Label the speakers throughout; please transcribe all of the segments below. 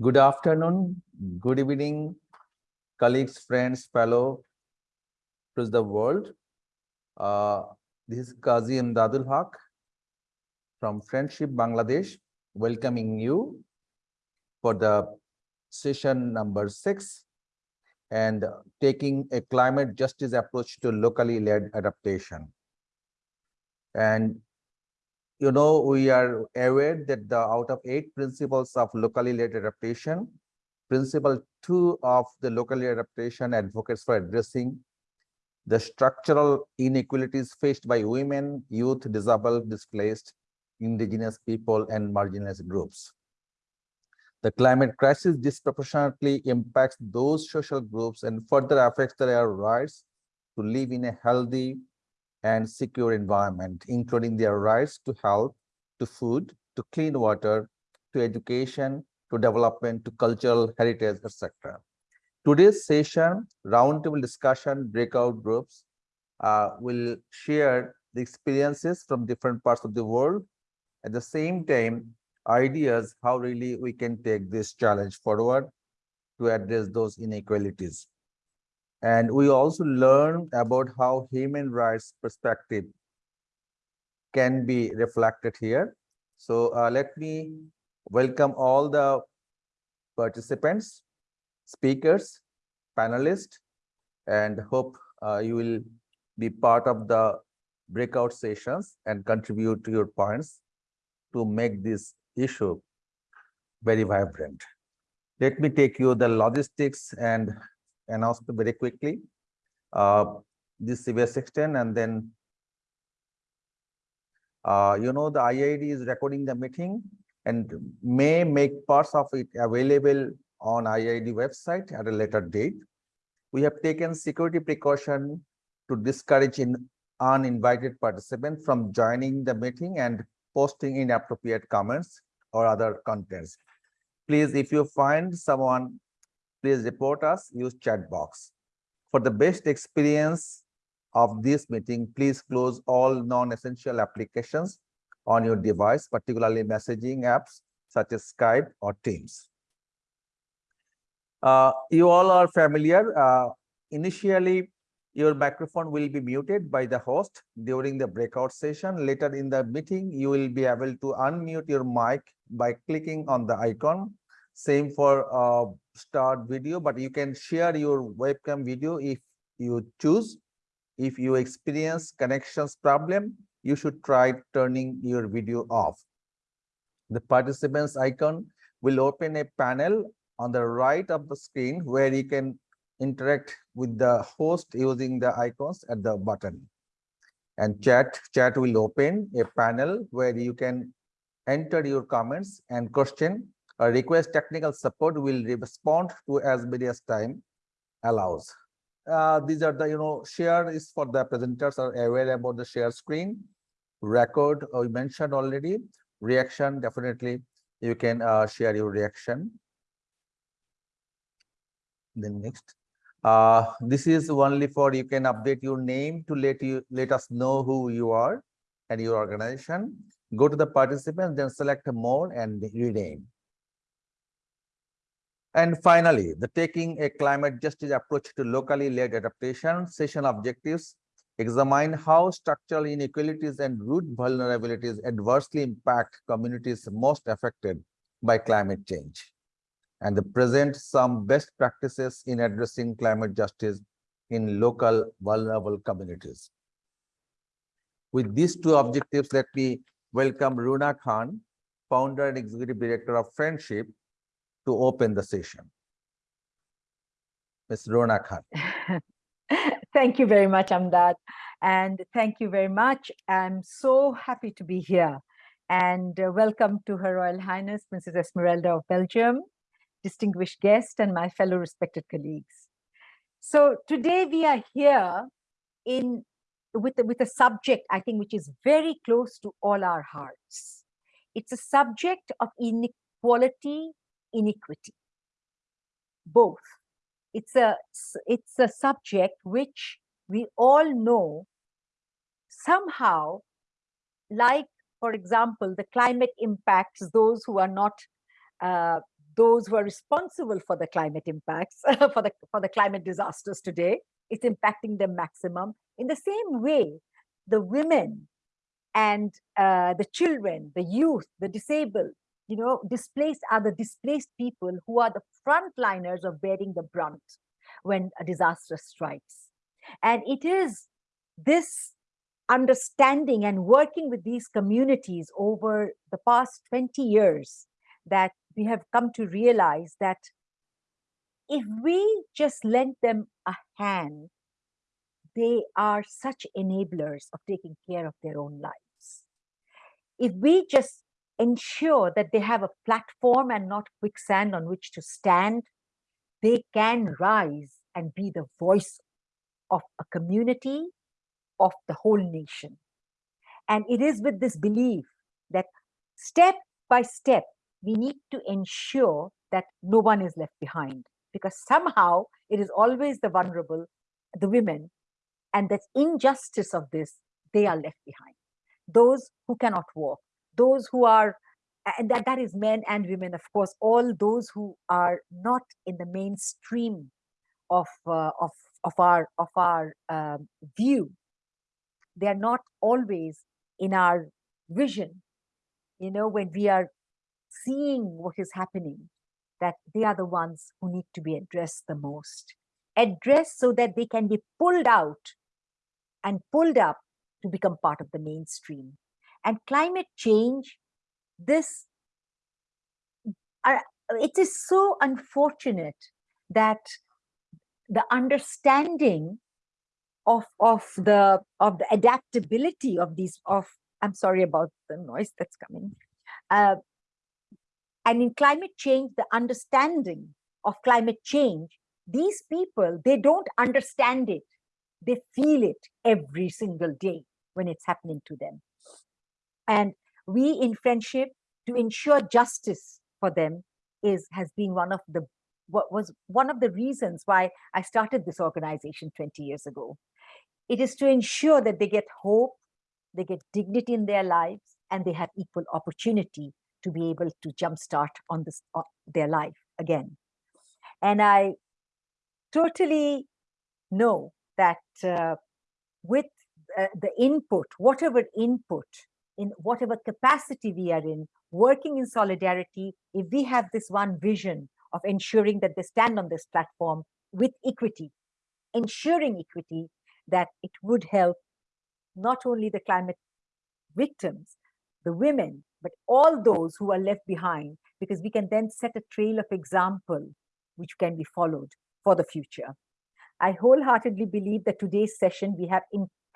Speaker 1: Good afternoon, good evening, colleagues, friends, fellow across the world. Uh, this is Qazi Imdadul Haq from Friendship Bangladesh, welcoming you for the session number six and taking a climate justice approach to locally led adaptation. And you know, we are aware that the out of eight principles of locally led adaptation, principle two of the locally adaptation advocates for addressing the structural inequalities faced by women, youth, disabled, displaced, indigenous people, and marginalized groups. The climate crisis disproportionately impacts those social groups and further affects their rights to live in a healthy and secure environment, including their rights to health, to food, to clean water, to education, to development, to cultural heritage, etc. Today's session, roundtable discussion, breakout groups uh, will share the experiences from different parts of the world. At the same time, ideas how really we can take this challenge forward to address those inequalities. And we also learn about how human rights perspective can be reflected here. So uh, let me welcome all the participants, speakers, panelists, and hope uh, you will be part of the breakout sessions and contribute to your points to make this issue very vibrant. Let me take you the logistics and announce very quickly. Uh, this CBA 16 and then uh, you know the IIED is recording the meeting and may make parts of it available on IIED website at a later date. We have taken security precaution to discourage in uninvited participants from joining the meeting and posting inappropriate comments or other contents. Please, if you find someone, please report us, use chat box. For the best experience of this meeting, please close all non-essential applications on your device, particularly messaging apps such as Skype or Teams. Uh, you all are familiar. Uh, initially, your microphone will be muted by the host during the breakout session. Later in the meeting, you will be able to unmute your mic by clicking on the icon. Same for uh, start video, but you can share your webcam video if you choose. If you experience connections problem, you should try turning your video off. The participants icon will open a panel on the right of the screen where you can interact with the host using the icons at the button. And chat, chat will open a panel where you can enter your comments and question request technical support will respond to as many as time allows. Uh, these are the, you know, share is for the presenters are aware about the share screen. Record, uh, we mentioned already. Reaction, definitely you can uh, share your reaction. Then next. Uh, this is only for you can update your name to let you let us know who you are and your organization. Go to the participants, then select more and rename. And finally, the taking a climate justice approach to locally led adaptation session objectives examine how structural inequalities and root vulnerabilities adversely impact communities most affected by climate change and present some best practices in addressing climate justice in local vulnerable communities. With these two objectives, let me welcome Runa Khan, founder and executive director of Friendship, to open the session. Ms. Runa Khan.
Speaker 2: thank you very much, Amdad. And thank you very much. I'm so happy to be here. And uh, welcome to Her Royal Highness, Princess Esmeralda of Belgium, distinguished guest, and my fellow respected colleagues. So today we are here in with, with a subject, I think, which is very close to all our hearts. It's a subject of inequality inequity. Both. It's a, it's a subject which we all know somehow, like, for example, the climate impacts those who are not uh, those who are responsible for the climate impacts, for the for the climate disasters today. It's impacting them maximum. In the same way, the women and uh, the children, the youth, the disabled, you know, displaced are the displaced people who are the frontliners of bearing the brunt when a disaster strikes. And it is this understanding and working with these communities over the past 20 years that we have come to realize that if we just lend them a hand, they are such enablers of taking care of their own lives. If we just ensure that they have a platform and not quicksand on which to stand, they can rise and be the voice of a community, of the whole nation. And it is with this belief that step by step, we need to ensure that no one is left behind because somehow it is always the vulnerable, the women, and that injustice of this, they are left behind. Those who cannot walk, those who are, and that, that is men and women, of course, all those who are not in the mainstream of, uh, of, of our, of our um, view. They are not always in our vision, you know, when we are seeing what is happening, that they are the ones who need to be addressed the most. Addressed so that they can be pulled out and pulled up to become part of the mainstream. And climate change, this, it is so unfortunate that the understanding of, of the of the adaptability of these of I'm sorry about the noise that's coming. Uh, and in climate change, the understanding of climate change, these people, they don't understand it. They feel it every single day when it's happening to them. And we in friendship, to ensure justice for them, is has been one of the what was one of the reasons why I started this organization 20 years ago. It is to ensure that they get hope, they get dignity in their lives, and they have equal opportunity to be able to jumpstart on this uh, their life again. And I totally know that uh, with uh, the input, whatever input, in whatever capacity we are in, working in solidarity, if we have this one vision of ensuring that they stand on this platform with equity, ensuring equity, that it would help not only the climate victims, the women, but all those who are left behind, because we can then set a trail of example which can be followed for the future. I wholeheartedly believe that today's session, we have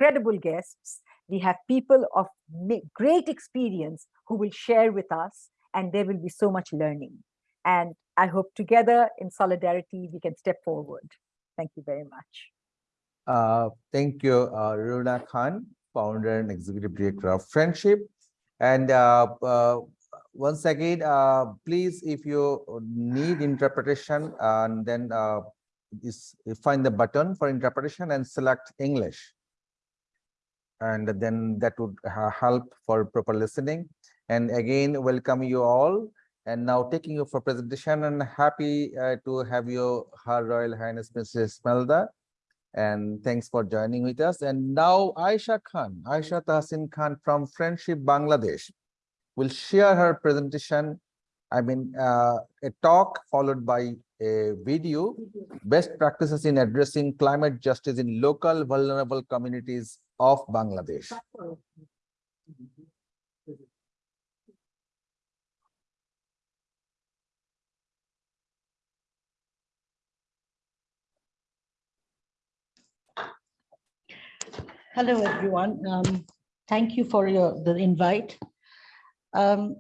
Speaker 2: incredible guests. We have people of great experience who will share with us, and there will be so much learning. And I hope together in solidarity, we can step forward. Thank you very much.
Speaker 1: Uh, thank you, uh, Runa Khan, founder and executive director of Friendship. And uh, uh, once again, uh, please, if you need interpretation, and then uh, is find the button for interpretation and select English. And then that would help for proper listening. And again, welcome you all and now taking you for presentation and happy uh, to have you, Her Royal Highness Mrs. Smelda. And thanks for joining with us. And now Aisha Khan, Aisha Tahsin Khan from Friendship Bangladesh will share her presentation. I mean, uh, a talk followed by a video, best practices in addressing climate justice in local vulnerable communities of Bangladesh.
Speaker 3: Hello, everyone. Um, thank you for your, the invite. Um,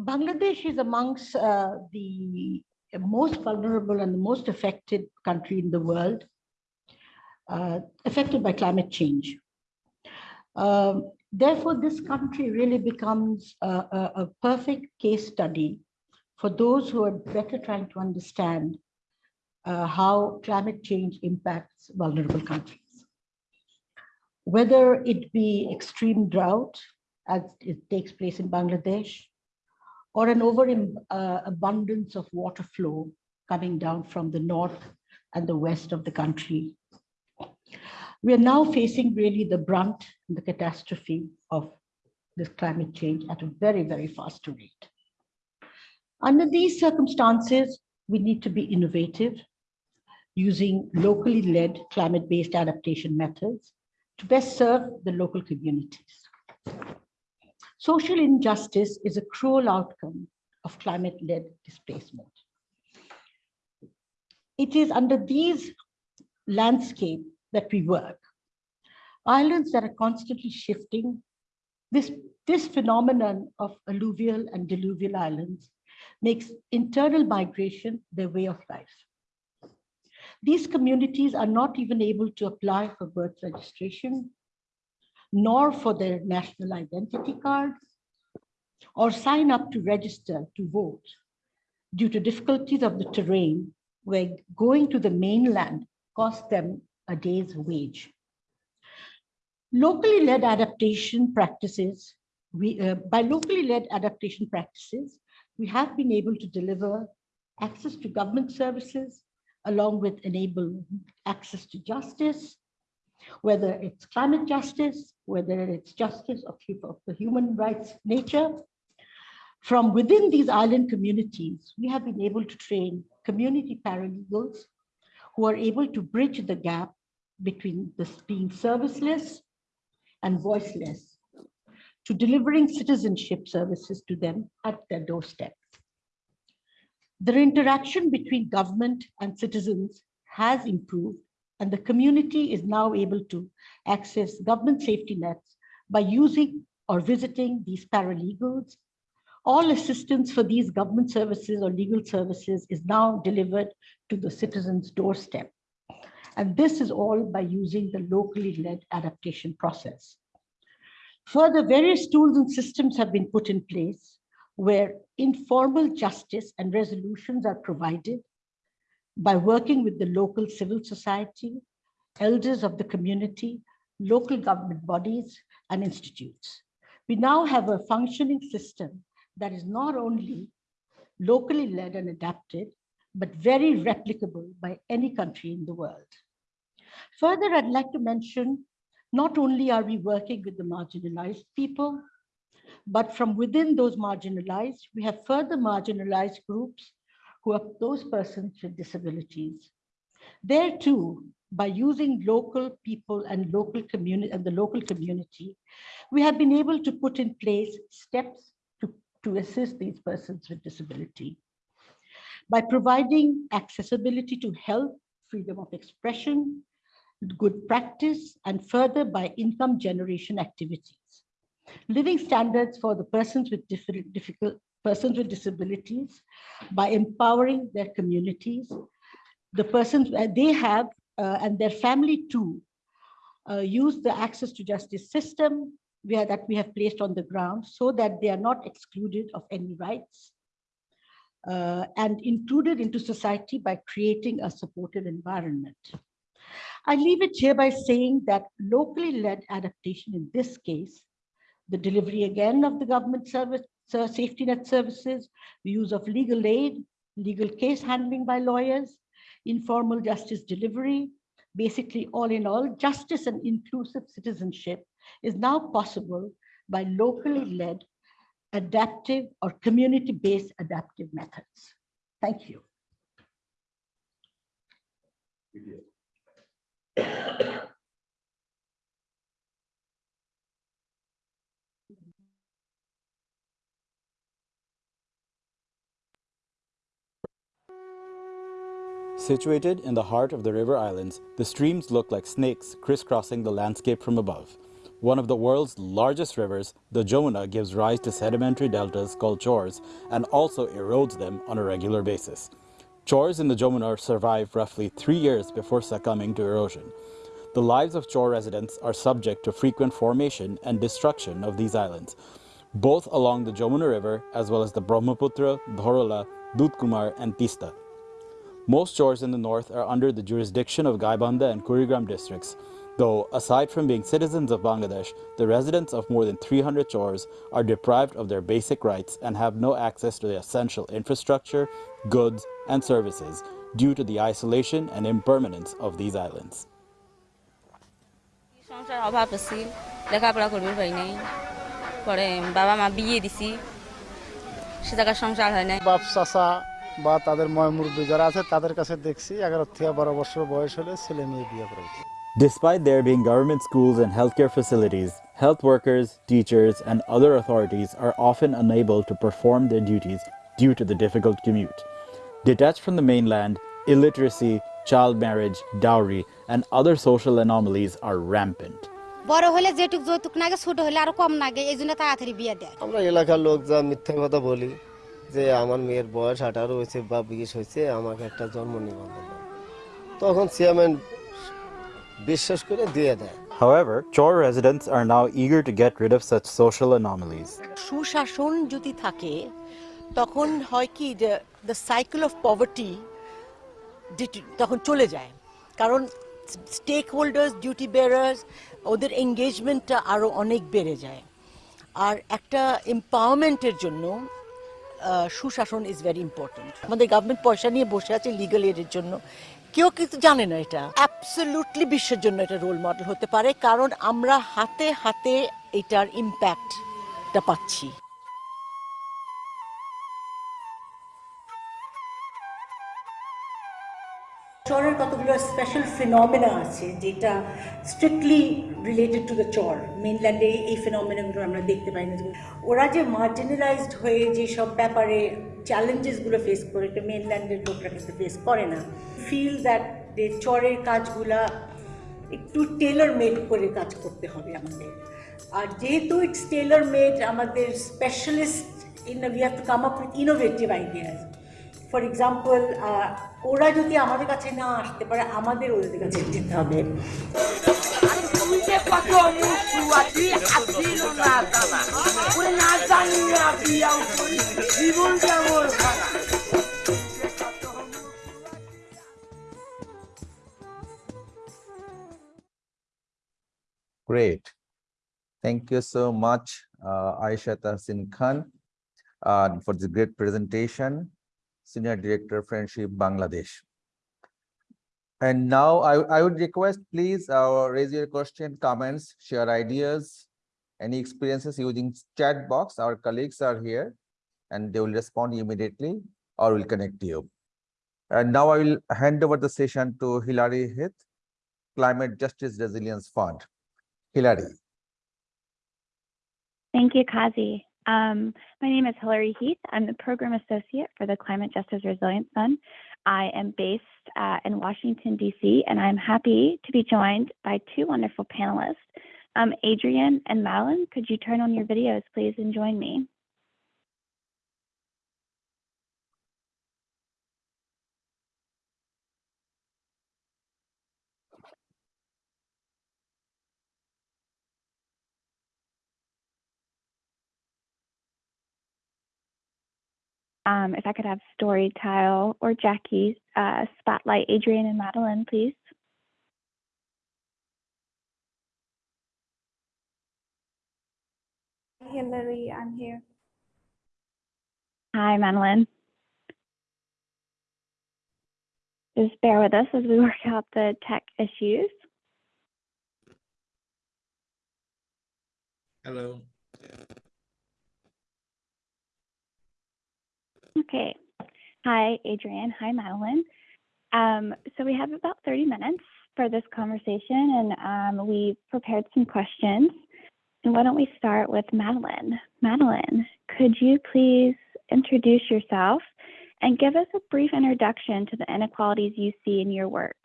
Speaker 3: Bangladesh is amongst uh, the most vulnerable and the most affected country in the world, uh, affected by climate change. Um, therefore, this country really becomes a, a, a perfect case study for those who are better trying to understand uh, how climate change impacts vulnerable countries whether it be extreme drought, as it takes place in Bangladesh, or an overabundance uh, of water flow coming down from the north and the west of the country. We are now facing really the brunt, the catastrophe of this climate change at a very, very fast rate. Under these circumstances, we need to be innovative, using locally led climate-based adaptation methods to best serve the local communities. Social injustice is a cruel outcome of climate-led displacement. It is under these landscape that we work. Islands that are constantly shifting, this, this phenomenon of alluvial and diluvial islands makes internal migration their way of life. These communities are not even able to apply for birth registration, nor for their national identity cards, or sign up to register to vote due to difficulties of the terrain where going to the mainland costs them a day's wage. Locally led adaptation practices, we, uh, by locally led adaptation practices, we have been able to deliver access to government services, along with enable access to justice, whether it's climate justice, whether it's justice of, of the human rights nature. From within these island communities, we have been able to train community paralegals who are able to bridge the gap between this being serviceless and voiceless to delivering citizenship services to them at their doorstep. The interaction between government and citizens has improved and the community is now able to access government safety nets by using or visiting these paralegals. All assistance for these government services or legal services is now delivered to the citizen's doorstep. And this is all by using the locally led adaptation process. Further, various tools and systems have been put in place where informal justice and resolutions are provided by working with the local civil society, elders of the community, local government bodies, and institutes. We now have a functioning system that is not only locally led and adapted, but very replicable by any country in the world. Further, I'd like to mention, not only are we working with the marginalized people, but from within those marginalized, we have further marginalized groups who are those persons with disabilities. There too, by using local people and local community and the local community, we have been able to put in place steps to, assist these persons with disability. By providing accessibility to health, freedom of expression, good practice, and further by income generation activities living standards for the persons with difficult persons with disabilities by empowering their communities, the persons uh, they have uh, and their family too uh, use the access to justice system we are, that we have placed on the ground so that they are not excluded of any rights uh, and included into society by creating a supportive environment. I leave it here by saying that locally led adaptation in this case the delivery again of the government service uh, safety net services, the use of legal aid, legal case handling by lawyers, informal justice delivery, basically all in all, justice and inclusive citizenship is now possible by locally led, adaptive or community-based adaptive methods. Thank you.
Speaker 4: Situated in the heart of the river islands, the streams look like snakes crisscrossing the landscape from above. One of the world's largest rivers, the Jamuna gives rise to sedimentary deltas called chors and also erodes them on a regular basis. Chors in the Jamuna survive roughly three years before succumbing to erosion. The lives of chor residents are subject to frequent formation and destruction of these islands, both along the Jamuna River as well as the Brahmaputra, Dhorola, Dudhkumar, and Tista. Most chors in the north are under the jurisdiction of Gaibandha and Kurigram districts, though aside from being citizens of Bangladesh, the residents of more than 300 chors are deprived of their basic rights and have no access to the essential infrastructure, goods, and services due to the isolation and impermanence of these islands.
Speaker 5: লেখাপড়া করবি পাই নাই পরে বাবা মা বিয়ে
Speaker 6: বা তাদের ময়মুরব্বী যারা আছে তাদের কাছে দেখছি এগারো থেকে বারো বছর বয়স হলে ছেলে মেয়ে বিয়ে করেছে
Speaker 4: Despite there being government schools and healthcare facilities, health workers, teachers, and other authorities are often unable to perform their duties due to the difficult commute. Detached from the mainland, illiteracy, child marriage, dowry, and other social anomalies are rampant.
Speaker 7: বড় হলে যেটুক যৌতুক নাগে ছোট হলে আরো কম নাগে এই জন্য তাড়াতাড়ি বিয়ে দেয়
Speaker 8: আমরা এলাকার লোক যা মিথ্যা কথা বলি যে আমার মেয়ের বয়স আঠারো হয়েছে বা বিশ হয়েছে আমাকে একটা জন্ম নিবন্ধন। তখন চেয়ারম্যান বিশ্বাস করে দিয়ে দেয়
Speaker 4: However, Chor residents are now eager to get rid of such social anomalies.
Speaker 9: সুশাসন যদি থাকে তখন হয় কি যে দ্য সাইকেল অফ পভার্টি তখন চলে যায় কারণ স্টেক হোল্ডার্স ডিউটি বেয়ারার্স ওদের এঙ্গেজমেন্টটা আরও অনেক বেড়ে যায় আর একটা এম্পাওয়ারমেন্টের জন্য সুশাসন ইজ ভেরি ইম্পর্টেন্ট আমাদের গভর্নমেন্ট পয়সা নিয়ে বসে আছে লিগাল এডের জন্য। কেউ কিন্তু জানে না এটা। অ্যাবসলুটলি বিশ্বের জন্য এটা রোল মডেল হতে পারে, কারণ আমরা হাতে হাতে এটার ইম্প্যাক্টটা পাচ্ছি। চরের কতগুলো স্পেশাল ফিনমিনা আছে যেটা স্ট্রিক্টলি রিলেটেড টু দ্য চর? মেনল্যান্ডে এই ফিনমিনাগুলো আমরা দেখতে পাই না। ওরা যে মার্জিনালাইজড হয়ে যে সব ব্যাপারে চ্যালেঞ্জেসগুলো ফেস করে, এটা মেনল্যান্ডের লোকরা কিন্তু ফেস করে না। ফিল দ্যাট যে চরের কাজগুলা একটু টেলার মেড করে কাজ করতে হবে আমাদের। আর যেহেতু ইটস টেলার মেড আমাদের specialist in we have to come up with innovative ideas for example ওরা যদি আমাদের কাছে না আসতে পারে আমাদের ওদের কাছে যেতে হবে
Speaker 1: Great. Thank you so much, uh, Aisha Tahsin Khan, uh, for this great presentation. Senior Director, Friendship Bangladesh. And now I, I would request, please, uh, raise your question, comments, share ideas, any experiences using chat box. Our colleagues are here and they will respond immediately or will connect you. And now I will hand over the session to Hilary Heath, Climate Justice Resilience Fund. Hilary.
Speaker 10: Thank you, Kazi. Um, my name is Hilary Heath. I'm the Program Associate for the Climate Justice Resilience Fund. I am based uh, in Washington, D.C., and I'm happy to be joined by two wonderful panelists. Um, Adrian and Madeline, could you turn on your videos, please, and join me? Um, if I could have Story Tile or Jackie uh, spotlight Adrian and Madeline, please.
Speaker 11: Hillary, I'm here.
Speaker 10: Hi, Madeline. Just bear with us as we work out the tech issues.
Speaker 12: Hello.
Speaker 10: Okay. Hi, Adrian. Hi, Madeline. Um, so we have about 30 minutes for this conversation, and um, we prepared some questions. And why don't we start with Madeline? Madeline, could you please introduce yourself and give us a brief introduction to the inequalities you see in your work?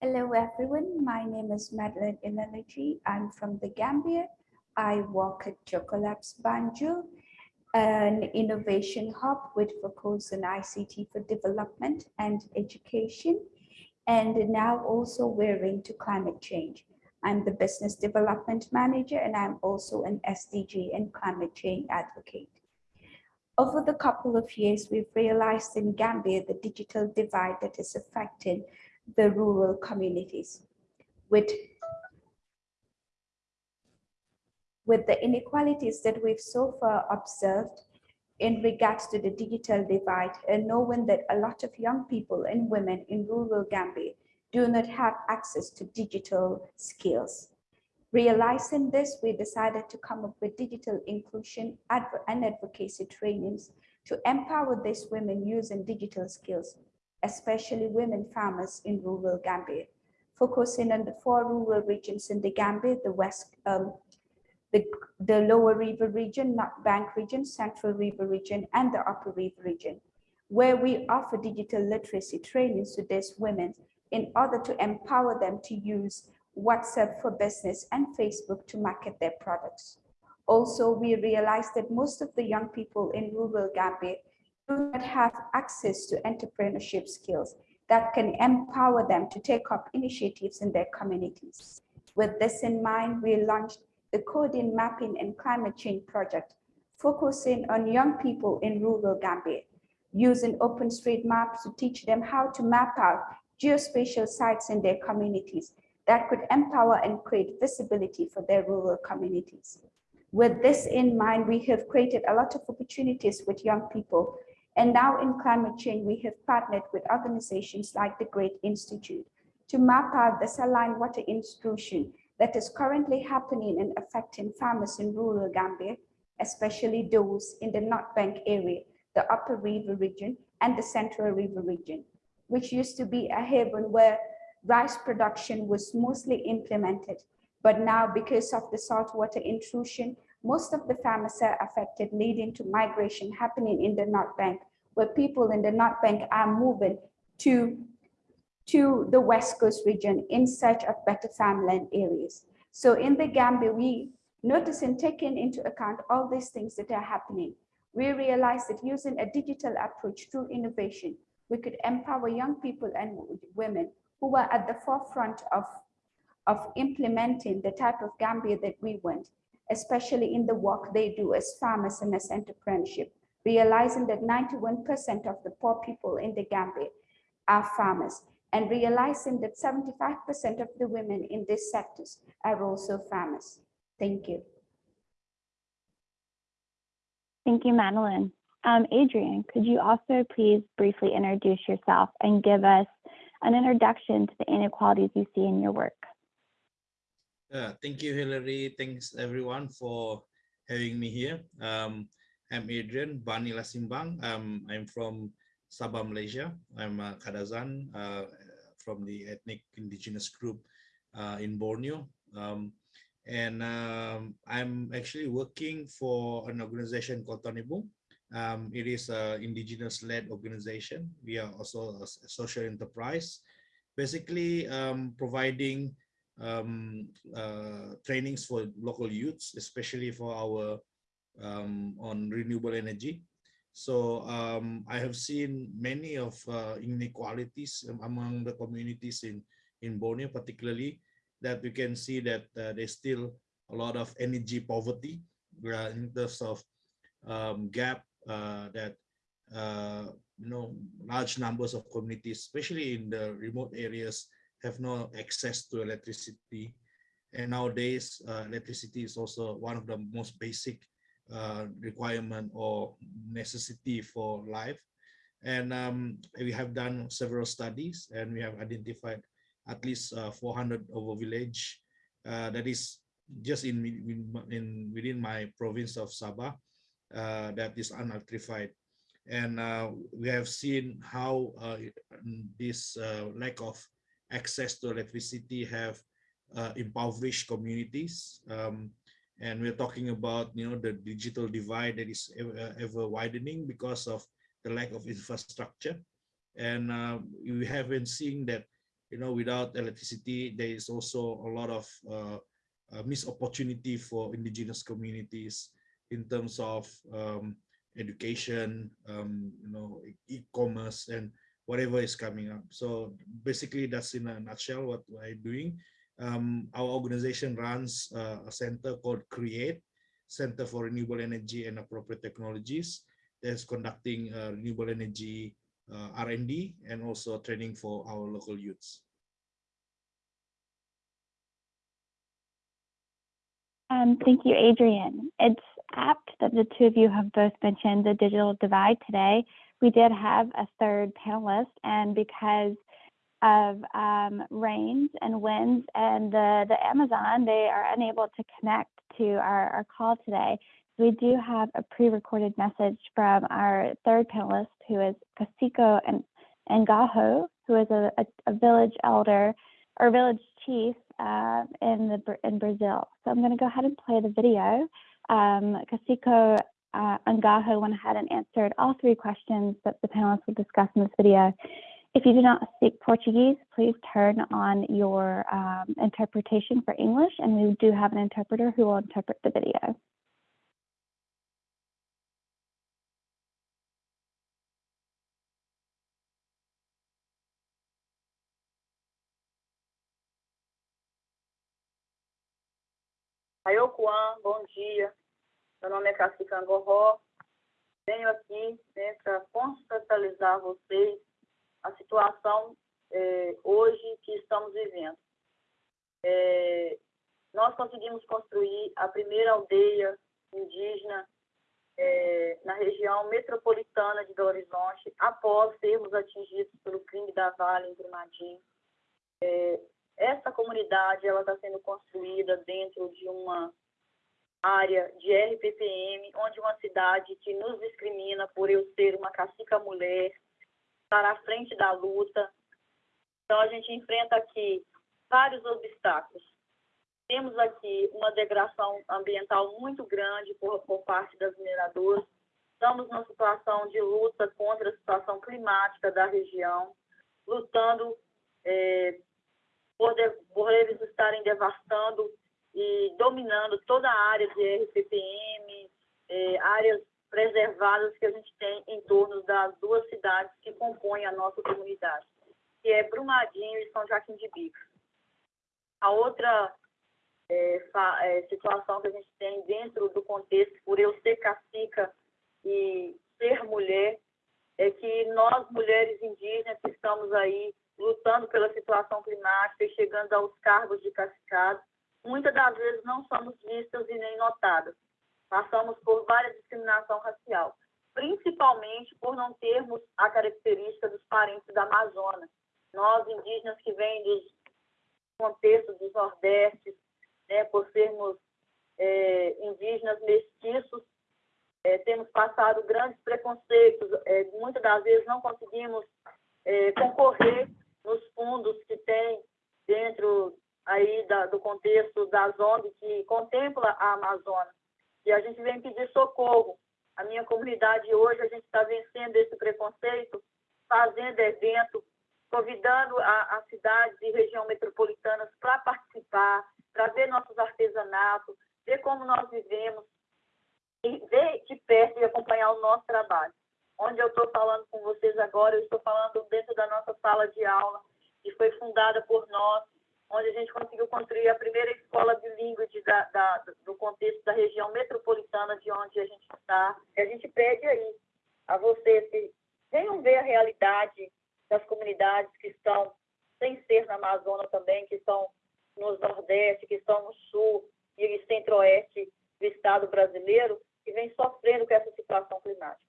Speaker 11: Hello, everyone. My name is Madeline Ilalaji. I'm from the Gambia. I work at Jokkolabs Banjul, an innovation hub with focus on ICT for development and education. And now also we're into climate change. I'm the business development manager and I'm also an SDG and climate change advocate. Over the couple of years, we've realized in Gambia the digital divide that is affecting the rural communities. With with the inequalities that we've so far observed in regards to the digital divide and knowing that a lot of young people and women in rural Gambia do not have access to digital skills. Realizing this, we decided to come up with digital inclusion and advocacy trainings to empower these women using digital skills, especially women farmers in rural Gambia, focusing on the four rural regions in the Gambia, the West, um, the, the lower river region, North Bank region, central river region, and the upper river region, where we offer digital literacy training to these women in order to empower them to use WhatsApp for business and Facebook to market their products. Also, we realized that most of the young people in rural Gambia do not have access to entrepreneurship skills that can empower them to take up initiatives in their communities. With this in mind, we launched the Coding Mapping and Climate Change Project, focusing on young people in rural Gambia, using OpenStreetMaps to teach them how to map out geospatial sites in their communities that could empower and create visibility for their rural communities. With this in mind, we have created a lot of opportunities with young people. And now in climate change, we have partnered with organizations like the Great Institute to map out the saline water intrusion that is currently happening and affecting farmers in rural Gambia, especially those in the North Bank area, the Upper River region, and the Central River region, which used to be a haven where rice production was mostly implemented. But now because of the saltwater intrusion, most of the farmers are affected, leading to migration happening in the North Bank, where people in the North Bank are moving to, to the West Coast region in search of better farmland areas. So in the Gambia, we notice and taking into account all these things that are happening, we realize that using a digital approach through innovation, we could empower young people and women who were at the forefront of, of implementing the type of Gambia that we want, especially in the work they do as farmers and as entrepreneurship, realizing that 91% of the poor people in the Gambia are farmers, and realizing that 75% of the women in these sectors are also farmers. Thank you.
Speaker 10: Thank you, Madeline. Um, Adrian, could you also please briefly introduce yourself and give us an introduction to the inequalities you see in your work?
Speaker 12: Uh, thank you, Hillary. Thanks everyone for having me here. Um, I'm Adrian Bani Lasimbang. Um, I'm from Sabah, Malaysia. I'm a Kadazan uh, from the ethnic indigenous group uh, in Borneo. Um, and um, I'm actually working for an organization called Tonibung. Um, it is an indigenous-led organization. We are also a social enterprise, basically um, providing um, uh, trainings for local youths, especially for our um, on renewable energy. So um, I have seen many of uh, inequalities among the communities in in Borneo, particularly that we can see that uh, there's still a lot of energy poverty uh, in terms of um, gap uh, that uh, you know large numbers of communities, especially in the remote areas, have no access to electricity. And nowadays, uh, electricity is also one of the most basic uh, requirement or necessity for life. And um, we have done several studies and we have identified at least uh, 400 over village uh, that is just in, in, in within my province of Sabah uh, that is unelectrified. And uh, we have seen how this lack of access to electricity have impoverished communities. Um, and we're talking about you know the digital divide that is ever, ever widening because of the lack of infrastructure. And we have been seeing that you know without electricity there is also a lot of uh, uh, missed opportunity for indigenous communities in terms of um, education, um, you know, e-commerce and whatever is coming up. So basically that's in a nutshell what we're doing. Um, our organization runs uh, a center called CREATE, Center for Renewable Energy and Appropriate Technologies, that's conducting uh, renewable energy uh, R&D and also training for our local youths.
Speaker 10: Um, thank you, Adrian. It's apt that the two of you have both mentioned the digital divide today. We did have a third panelist, and because of um, rains and winds and the, the Amazon, they are unable to connect to our, our call today. We do have a pre-recorded message from our third panelist, who is Casico and Ngaho, who is a, a, a village elder or village chief uh, in the in Brazil. So I'm going to go ahead and play the video. Um, Casiko uh, Ngaho went ahead and answered all three questions that the panelists will discuss in this video. If you do not speak Portuguese, please turn on your um, interpretation for English, and we do have an interpreter who will interpret the video.
Speaker 13: Ayokuan, bom dia. Meu nome é Cacica Angohó. Venho aqui né, para constatalizar vocês a situação eh, hoje que estamos vivendo. Eh, nós conseguimos construir a primeira aldeia indígena eh, na região metropolitana de Belo Horizonte, após sermos atingidos pelo crime da Vale em Brumadinho. Essa comunidade ela está sendo construída dentro de uma área de RPPM, onde uma cidade que nos discrimina por eu ser uma cacica mulher, estar à frente da luta. Então, a gente enfrenta aqui vários obstáculos. Temos aqui uma degradação ambiental muito grande por, por parte das mineradoras. Estamos numa situação de luta contra a situação climática da região, lutando eh, por, de, por eles estarem devastando e dominando toda a área de RPPM, eh, áreas preservadas que a gente tem em torno das duas cidades que compõem a nossa comunidade, que é Brumadinho e São Joaquim de Bicos. A outra fa, eh, situação que a gente tem dentro do contexto, por eu ser cacica e ser mulher, é que nós, mulheres indígenas, que estamos aí lutando pela situação climática e chegando aos cargos de cacicado, muitas das vezes não somos vistas e nem notadas. Passamos por várias discriminação racial, principalmente por não termos a característica dos parentes da Amazônia. Nós, indígenas que vêm dos contextos dos Nordestes, né, por sermos é, indígenas mestiços, é, temos passado grandes preconceitos, é, muitas das vezes não conseguimos é, concorrer nos fundos que tem dentro aí da, do contexto da zona que contempla a Amazônia. E a gente vem pedir socorro. A minha comunidade hoje, a gente está vencendo esse preconceito, fazendo evento, convidando a, a cidades e região metropolitanas para participar, para ver nossos artesanatos, ver como nós vivemos, e ver de perto e acompanhar o nosso trabalho. Onde eu estou falando com vocês agora, eu estou falando dentro da nossa sala de aula, que foi fundada por nós, onde a gente conseguiu construir a primeira escola bilíngue da, da, do contexto da região metropolitana de onde a gente está. A gente pede aí a vocês que venham ver a realidade das comunidades que estão, sem ser na Amazônia também, que estão no Nordeste, que estão no Sul e Centro-Oeste do Estado brasileiro, que vem sofrendo com essa situação climática.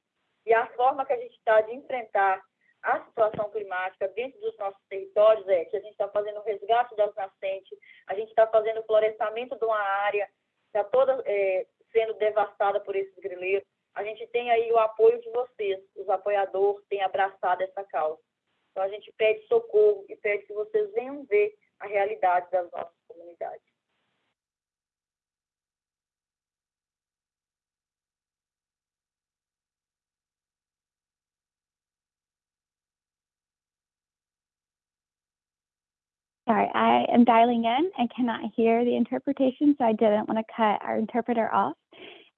Speaker 13: E a forma que a gente está de enfrentar a situação climática dentro dos nossos territórios é que a gente está fazendo o resgate das nascentes, a gente está fazendo o florestamento de uma área que está toda é, sendo devastada por esses grileiros. A gente tem aí o apoio de vocês, os apoiadores têm abraçado essa causa. Então a gente pede socorro e pede que vocês venham ver a realidade das nossas comunidades.
Speaker 10: Sorry, I am dialing in and cannot hear the interpretation, so I didn't want to cut our interpreter off.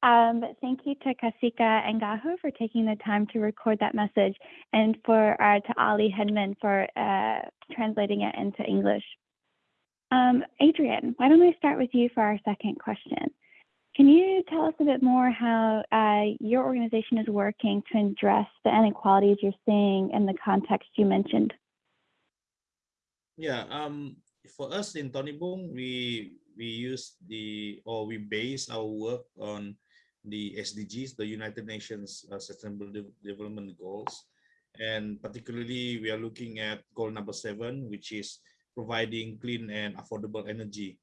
Speaker 10: Um, but thank you to Cacica Angohó for taking the time to record that message and for uh, to Ali Hedman for uh, translating it into English. Um, Adrian, why don't I start with you for our second question? can you tell us a bit more how uh, your organization is working to address the inequalities you're seeing in the context you mentioned?
Speaker 12: Yeah, um, for us in Tonibung, we we use the or we base our work on the SDGs, the United Nations uh, Sustainable De Development Goals, and particularly we are looking at goal number seven, which is providing clean and affordable energy.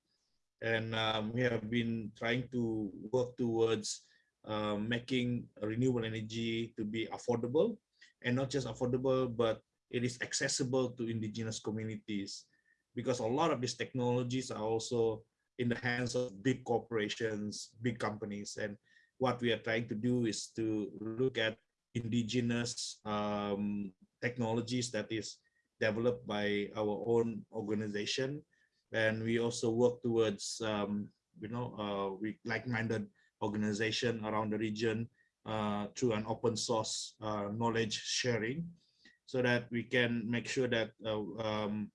Speaker 12: And um, we have been trying to work towards uh, making renewable energy to be affordable, and not just affordable, but it is accessible to indigenous communities because a lot of these technologies are also in the hands of big corporations, big companies. And what we are trying to do is to look at indigenous um, technologies that is developed by our own organization. And we also work towards, um, you know, uh, like-minded organization around the region uh, through an open source uh, knowledge sharing so that we can make sure that uh, um,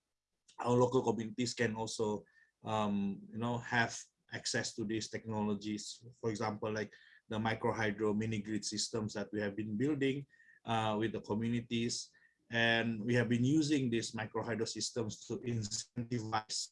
Speaker 12: our local communities can also um, you know have access to these technologies. For example like the micro hydro mini grid systems that we have been building uh, with the communities. And we have been using these micro hydro systems to incentivize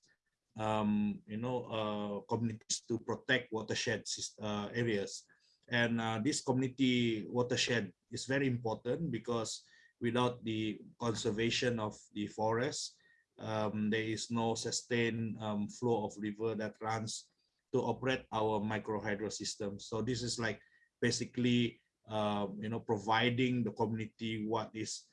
Speaker 12: um, you know uh, communities to protect watershed uh, areas. And uh, this community watershed is very important because without the conservation of the forest, um, there is no sustained um, flow of river that runs to operate our micro hydro system. So this is like basically, um, you know, providing the community what is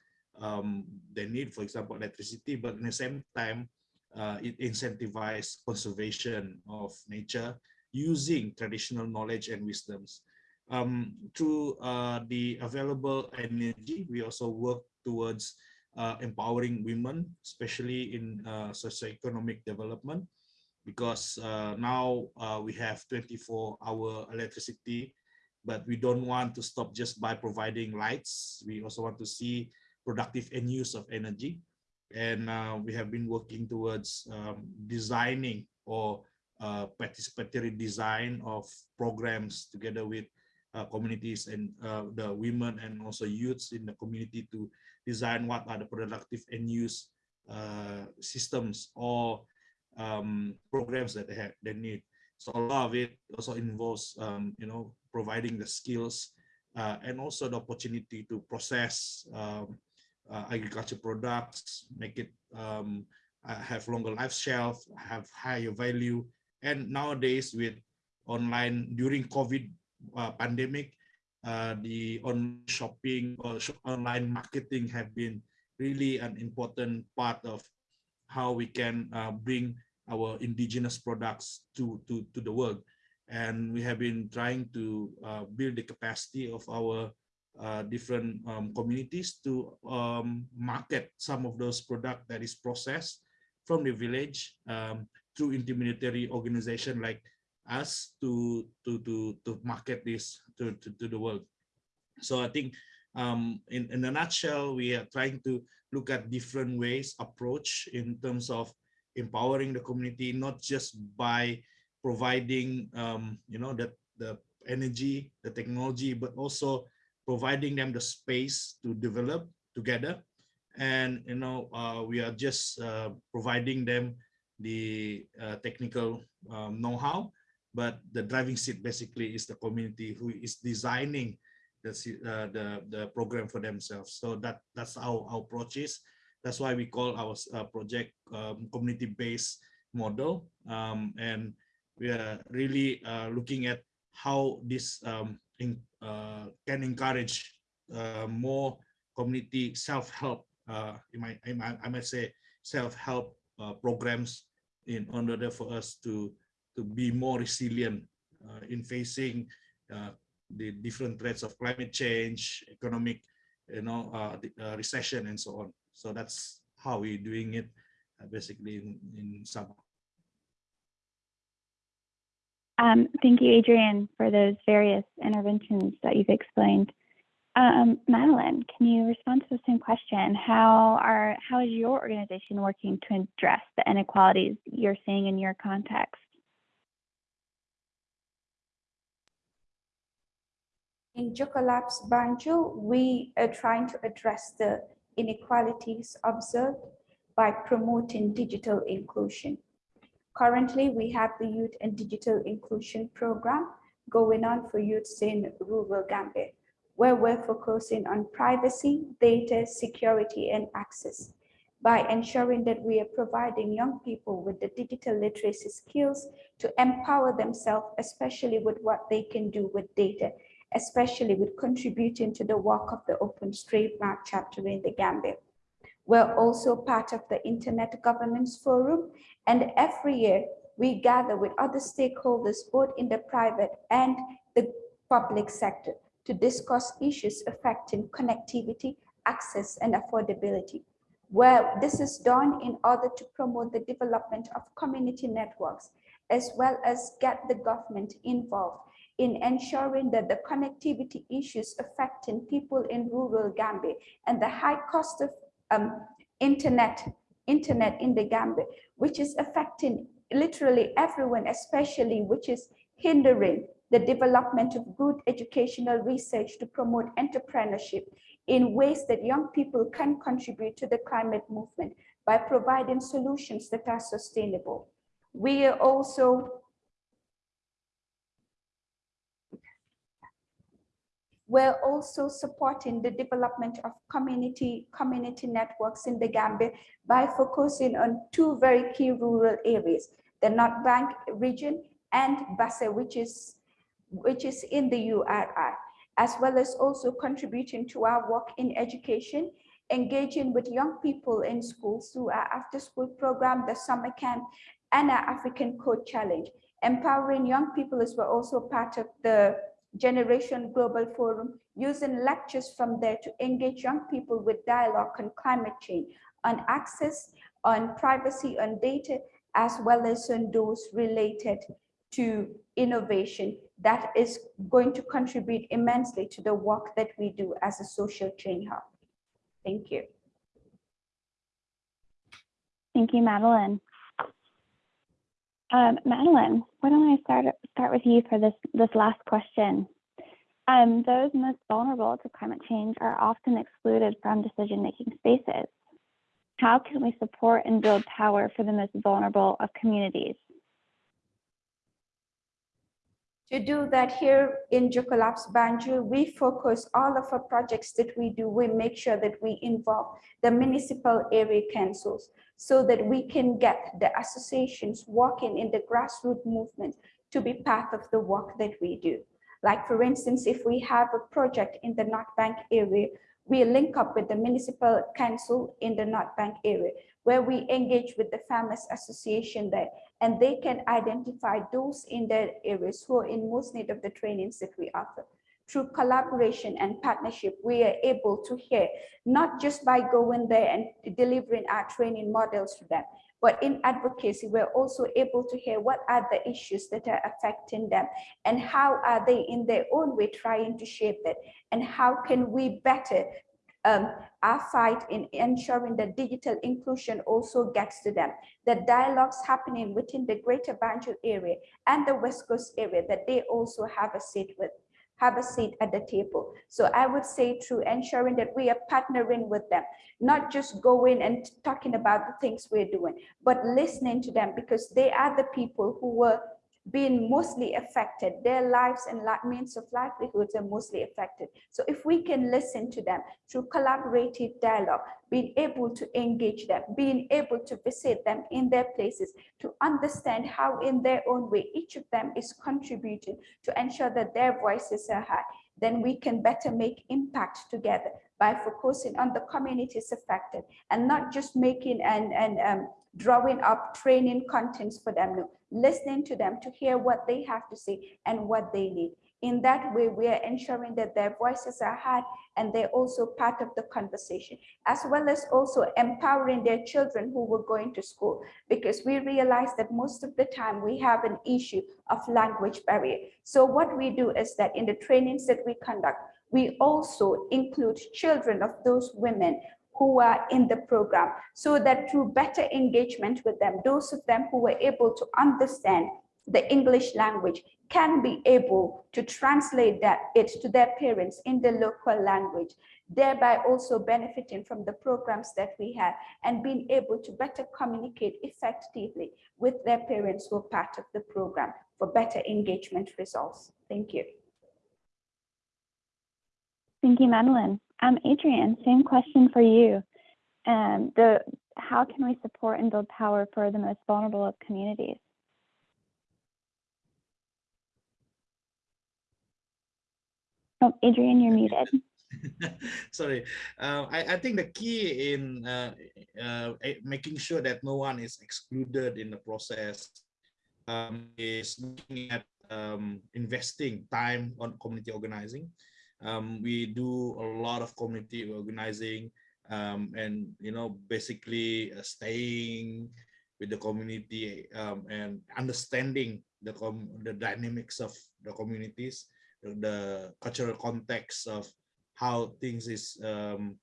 Speaker 12: um, they need, for example, electricity, but at the same time, uh, it incentivizes conservation of nature using traditional knowledge and wisdoms um, through uh, the available energy, we also work towards uh, empowering women, especially in uh, socioeconomic development, because uh, now uh, we have 24-hour electricity, but we don't want to stop just by providing lights. We also want to see productive end use of energy. And uh, we have been working towards um, designing or participatory design of programs together with uh, communities and uh, the women and also youths in the community to design what are the productive and use uh, systems or um, programs that they have they need. So a lot of it also involves um, you know providing the skills uh, and also the opportunity to process um, uh, agriculture products, make it um, uh, have longer life shelf, have higher value. And nowadays with online during COVID uh, pandemic, uh, the on shopping or sh online marketing have been really an important part of how we can uh, bring our indigenous products to, to, to the world. And we have been trying to uh, build the capacity of our uh, different um, communities to um, market some of those products that is processed from the village um, through intermediary organization like us to to to to market this to to, to the world. So i think um in in a nutshell we are trying to look at different ways approach in terms of empowering the community not just by providing um you know the the energy the technology but also providing them the space to develop together. And you know uh, we are just uh, providing them the uh, technical um, know-how but the driving seat basically is the community who is designing the uh, the the program for themselves. So that that's our, our approach is. That's why we call our uh, project um, community based model. Um, and we are really uh, looking at how this um, in, uh, can encourage uh, more community self-help uh, I might, I might say self-help programs in order for us to to be more resilient uh, in facing uh, the different threats of climate change, economic, you know, uh, the, recession and so on. So that's how we're doing it basically in, in Sabah.
Speaker 10: Um, thank you, Adrian, for those various interventions that you've explained. Um, Madeline, can you respond to the same question? How are how is your organization working to address the inequalities you're seeing in your context?
Speaker 11: In Jokkolabs Banjul, we are trying to address the inequalities observed by promoting digital inclusion. Currently, we have the Youth and Digital Inclusion Program going on for youths in rural Gambia, where we're focusing on privacy, data, security, and access by ensuring that we are providing young people with the digital literacy skills to empower themselves, especially with what they can do with data, especially with contributing to the work of the OpenStreetMap chapter in the Gambia. We're also part of the Internet Governance Forum, and every year we gather with other stakeholders, both in the private and the public sector, to discuss issues affecting connectivity, access, and affordability where this is done in order to promote the development of community networks, as well as get the government involved in ensuring that the connectivity issues affecting people in rural Gambia and the high cost of um, internet, internet in the Gambia, which is affecting literally everyone, especially which is hindering the development of good educational research to promote entrepreneurship in ways that young people can contribute to the climate movement by providing solutions that are sustainable. We are also We're also supporting the development of community community networks in the Gambia by focusing on two very key rural areas, the North Bank region and Basse, which is which is in the URI as well as also contributing to our work in education, engaging with young people in schools through our after school program, the summer camp, and our African Code Challenge. Empowering young people as well also part of the Generation Global Forum, using lectures from there to engage young people with dialogue on climate change, on access, on privacy, on data, as well as on those related to innovation that is going to contribute immensely to the work that we do as a social change hub. Thank you.
Speaker 10: Thank you, Madeline. Um, Madeline, why don't I start start with you for this this last question? Um, those most vulnerable to climate change are often excluded from decision-making spaces. How can we support and build power for the most vulnerable of communities?
Speaker 11: To do that here in Jokkolabs Banjul, we focus all of our projects that we do, we make sure that we involve the municipal area councils so that we can get the associations working in the grassroots movement to be part of the work that we do. Like for instance, if we have a project in the North Bank area, we link up with the municipal council in the North Bank area where we engage with the farmers association there and they can identify those in their areas who are in most need of the trainings that we offer. Through collaboration and partnership, we are able to hear, not just by going there and delivering our training models to them, but in advocacy, we're also able to hear what are the issues that are affecting them and how are they in their own way trying to shape it and how can we better um, our fight in ensuring that digital inclusion also gets to them. The dialogues happening within the greater Banjul area and the West Coast area that they also have a seat with have a seat at the table. So I would say through ensuring that we are partnering with them, not just going and talking about the things we're doing, but listening to them because they are the people who were being mostly affected, their lives and means of livelihoods are mostly affected. So if we can listen to them through collaborative dialogue, being able to engage them, being able to visit them in their places, to understand how in their own way, each of them is contributing to ensure that their voices are heard, then we can better make impact together by focusing on the communities affected and not just making and, and um, drawing up training contents for them, listening to them to hear what they have to say and what they need. In that way, we are ensuring that their voices are heard and they're also part of the conversation, as well as also empowering their children who were going to school, because we realize that most of the time we have an issue of language barrier. So what we do is that in the trainings that we conduct, we also include children of those women who are in the program so that through better engagement with them, those of them who were able to understand the English language can be able to translate that it to their parents in the local language, thereby also benefiting from the programs that we have and being able to better communicate effectively with their parents who are part of the program for better engagement results. Thank you.
Speaker 10: Thank you, Madeline. Um, Adrian, same question for you. Um, the how can we support and build power for the most vulnerable of communities? Oh, Adrian, you're muted.
Speaker 12: Sorry, uh, I, I think the key in uh, uh, making sure that no one is excluded in the process um, is looking at um, investing time on community organizing. Um, we do a lot of community organizing um, and, you know, basically uh, staying with the community um, and understanding the, the dynamics of the communities, the cultural context of how things is um,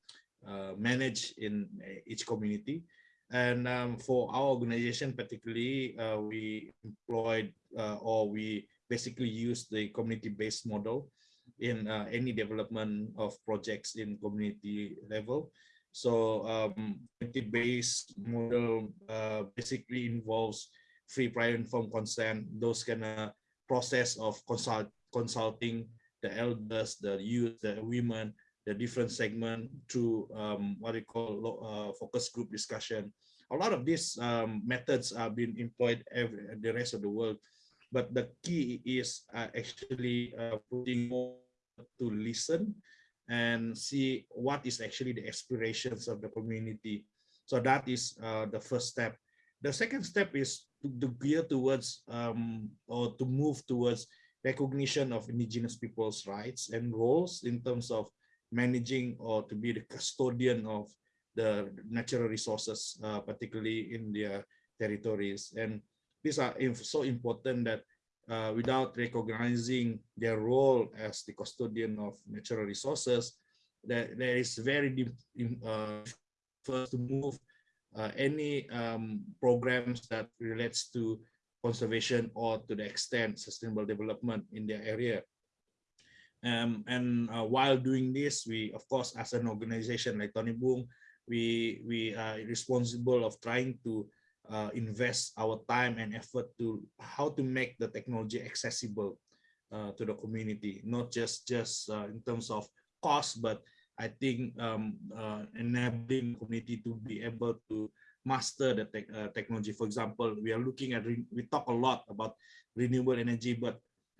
Speaker 12: uh, managed in uh, each community. And um, for our organization, particularly, uh, we employed uh, or we basically use the community-based model in uh, any development of projects in community level. So um, community-based model uh, basically involves free prior informed consent, those kind of process of consult consulting the elders, the youth, the women, the different segment through um, what we call uh, focus group discussion. A lot of these um, methods are being employed every, the rest of the world, but the key is uh, actually uh, putting more to listen and see what is actually the aspirations of the community. So that is uh, the first step. The second step is to, to gear towards um, or to move towards recognition of indigenous people's rights and roles in terms of managing or to be the custodian of the natural resources, uh, particularly in their territories. And these are so important that uh, without recognizing their role as the custodian of natural resources, that there is very deep uh, to move uh, any um, programs that relates to conservation or to the extent sustainable development in their area. Um, and uh, while doing this, we, of course, as an organization like Tonibung, we, we are responsible of trying to uh, invest our time and effort to how to make the technology accessible uh, to the community, not just just uh, in terms of cost, but I think um, uh, enabling community to be able to master the te uh, technology. For example, we are looking at, we talk a lot about renewable energy, but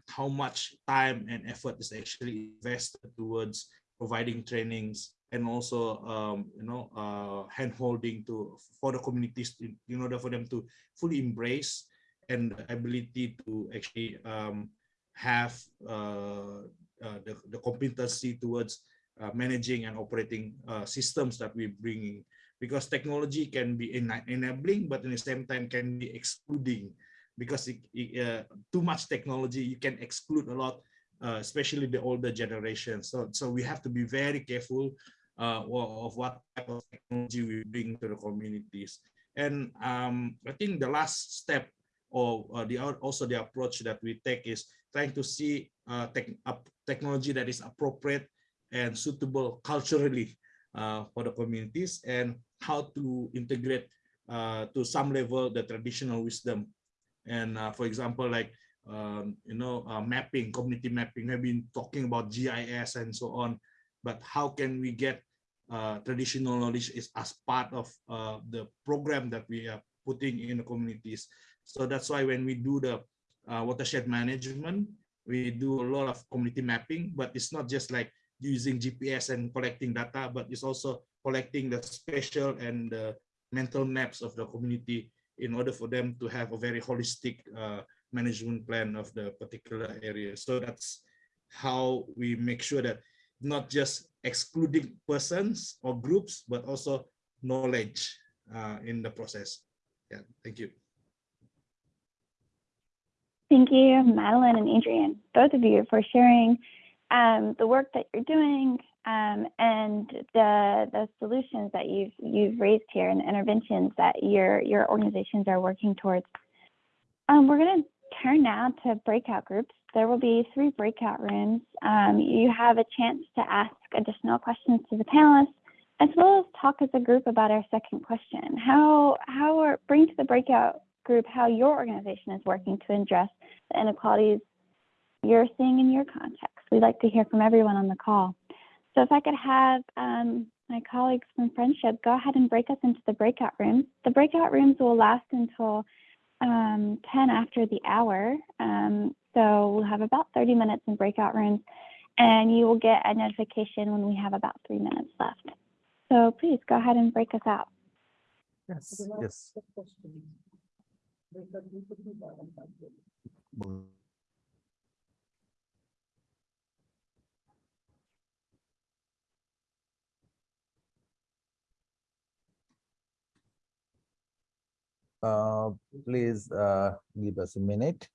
Speaker 12: how much time and effort is actually invested towards providing trainings and also um, you know uh, hand holding to for the communities in, in, order for them to fully embrace and the ability to actually um, have uh, uh, the, the competency towards uh, managing and operating uh, systems that we bring in because technology can be enabling but at the same time can be excluding. Because it, it, uh, too much technology you can exclude a lot uh, especially the older generation. So so we have to be very careful uh, of what type of technology we bring to the communities and um, i think the last step or uh, the also the approach that we take is trying to see uh, tech, technology that is appropriate and suitable culturally uh, for the communities and how to integrate uh, to some level the traditional wisdom. And uh, for example, like, um, you know, uh, mapping, community mapping, we've been talking about GIS and so on, but how can we get uh, traditional knowledge is as part of uh, the program that we are putting in the communities. So that's why when we do the watershed management, we do a lot of community mapping, but it's not just like using GPS and collecting data, but it's also collecting the spatial and the mental maps of the community in order for them to have a very holistic uh, management plan of the particular area. So that's how we make sure that not just excluding persons or groups, but also knowledge uh, in the process. Yeah, thank you.
Speaker 10: Thank you, Madeline and Adrian, both of you for sharing um, the work that you're doing um, and the the solutions that you've you've raised here and the interventions that your your organizations are working towards. Um, we're going to turn now to breakout groups there will be three breakout rooms. Um, you have a chance to ask additional questions to the panelists, as well as talk as a group about our second question. How, how are, bring to the breakout group how your organization is working to address the inequalities you're seeing in your context. We'd like to hear from everyone on the call. So if I could have um, my colleagues from Friendship go ahead and break us into the breakout rooms. The breakout rooms will last until um, 10 after the hour. Um, so we'll have about 30 minutes in breakout rooms and you will get a notification when we have about three minutes left. So please go ahead and break us out.
Speaker 1: Yes, yes. Uh, please, uh, give us a minute.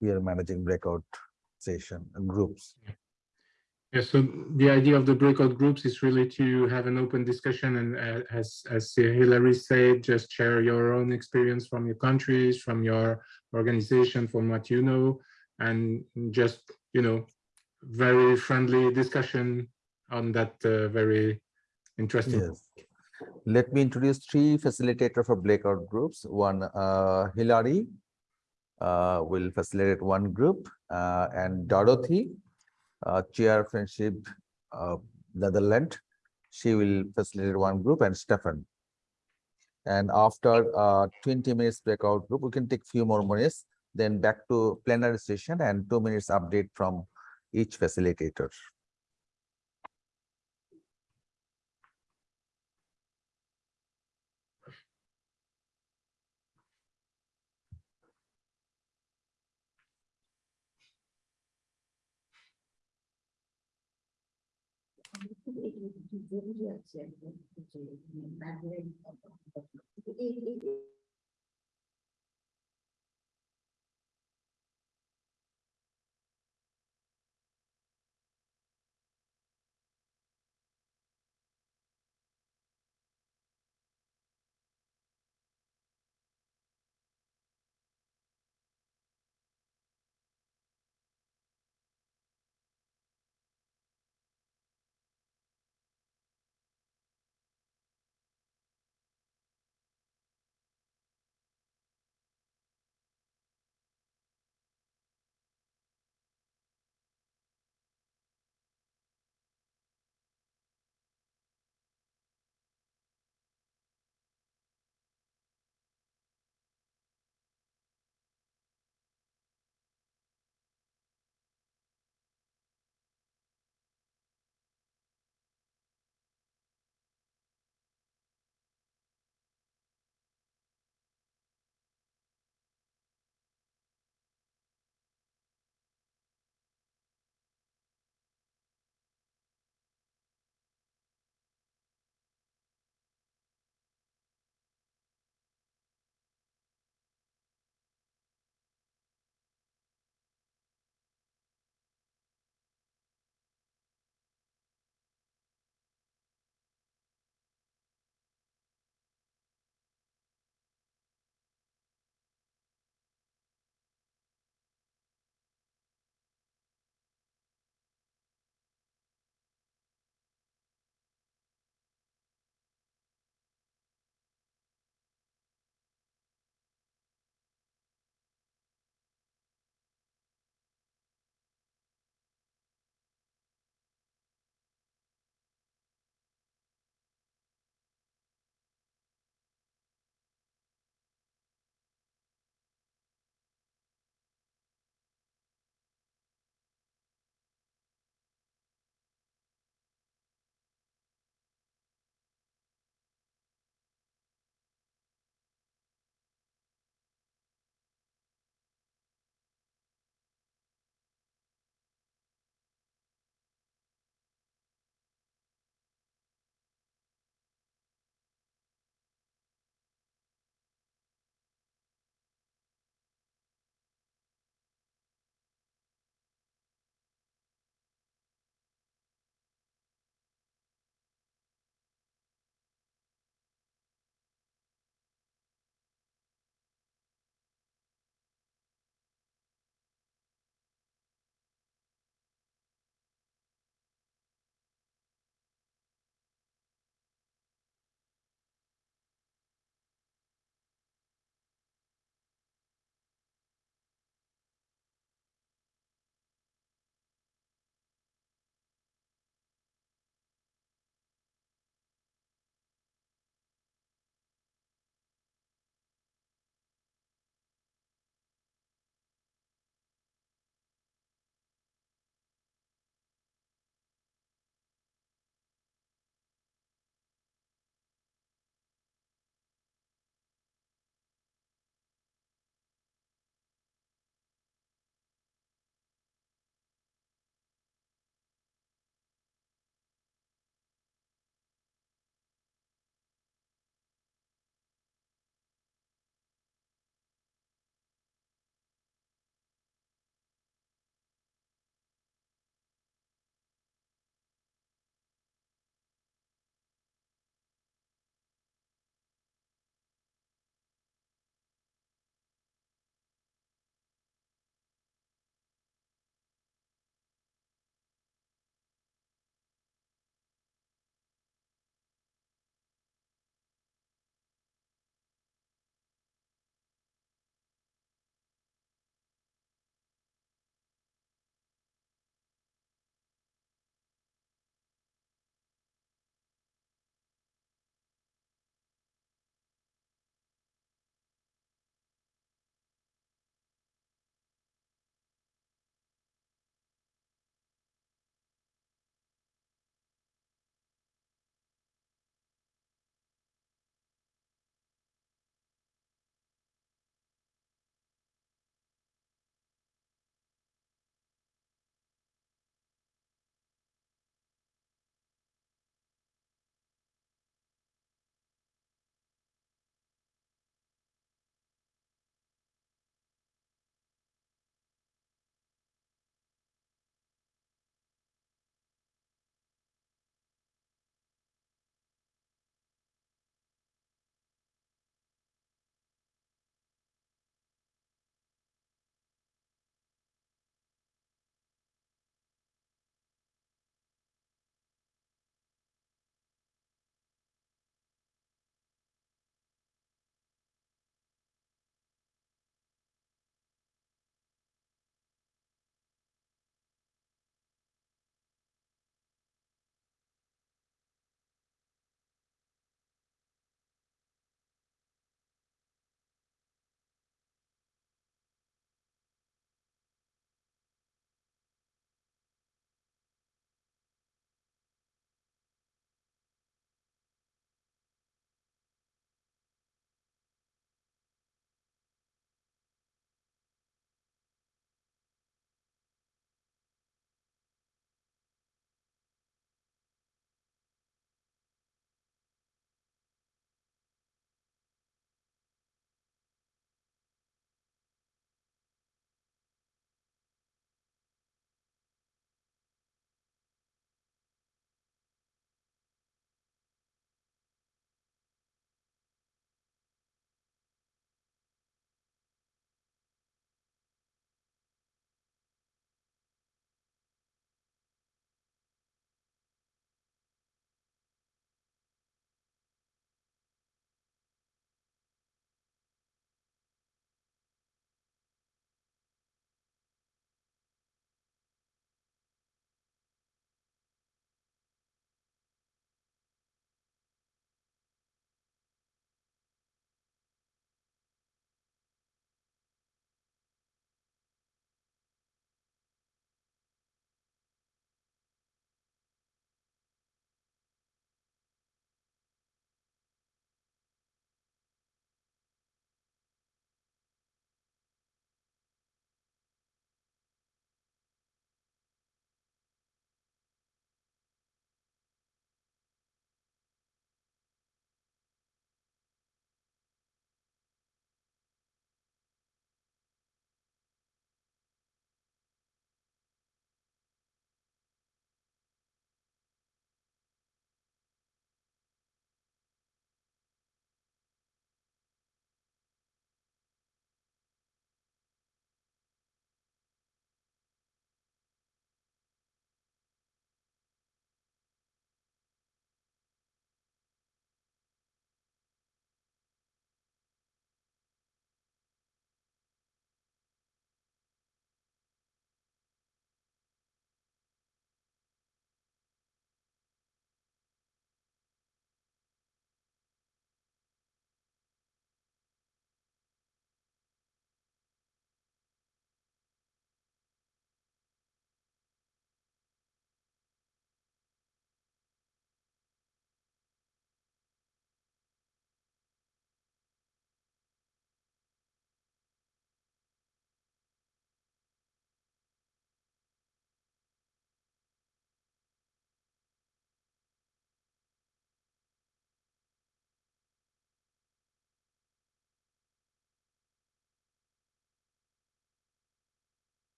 Speaker 1: We are managing breakout session uh, groups.
Speaker 14: Yeah, so the idea of the breakout groups is really to have an open discussion and uh, as, as Hilary said, just share your own experience from your countries, from your organization, from what you know, and just, you know, very friendly discussion on that uh, very interesting.
Speaker 1: Yes. Let me introduce three facilitator for breakout groups. One, uh, Hilary uh, will facilitate one group uh, and Dorothy, uh, chair friendship uh, Netherlands, she will facilitate one group and Stefan. And after uh, 20 minutes breakout group, we can take few more minutes, then back to plenary session and two minutes update from each facilitator.
Speaker 9: diante de, de, de, de, de, de, de, de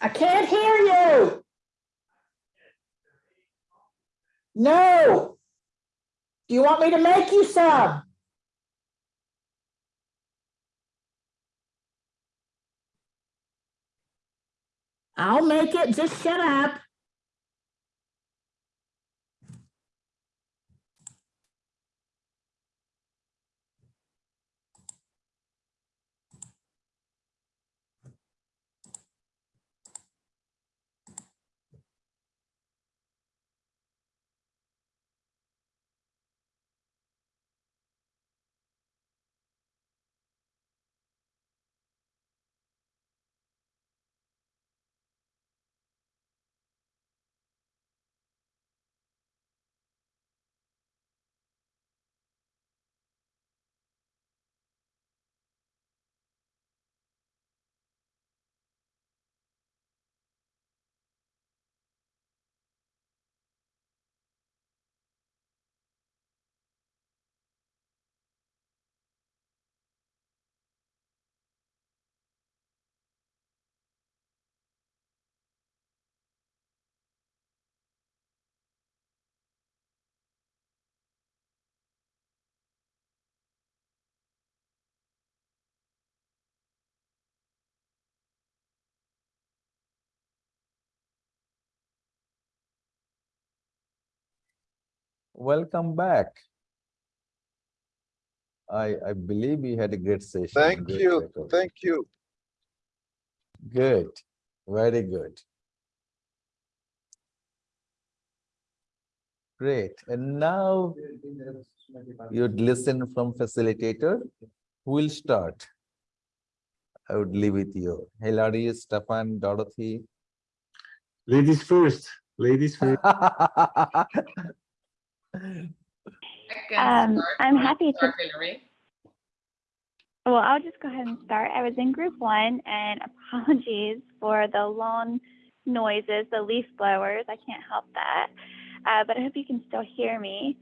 Speaker 9: I can't hear you. No. Do you want me to make you some? I'll make it. Just shut up.
Speaker 1: Welcome back. I, I believe we had a great session.
Speaker 15: Thank
Speaker 1: great
Speaker 15: you,
Speaker 1: record.
Speaker 15: thank you.
Speaker 1: Good, very good. Great, and now you'd listen from facilitator. Who will start? I would leave with you. Hilary, Stefan, Dorothy.
Speaker 14: Ladies first, ladies first.
Speaker 10: Um, I'm happy to. Well, I'll just go ahead and start. I was in group one, and apologies for the long noises, the leaf blowers. I can't help that, uh, but I hope you can still hear me.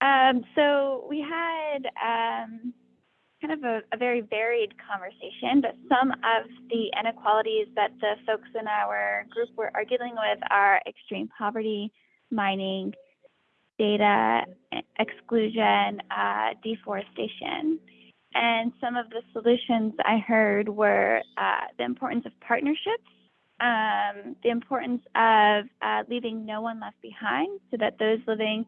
Speaker 10: Um, so we had um, kind of a, a very varied conversation, but some of the inequalities that the folks in our group were, are dealing with are extreme poverty, mining, data exclusion, uh, deforestation. And some of the solutions I heard were uh, the importance of partnerships, um, the importance of uh, leaving no one left behind so that those living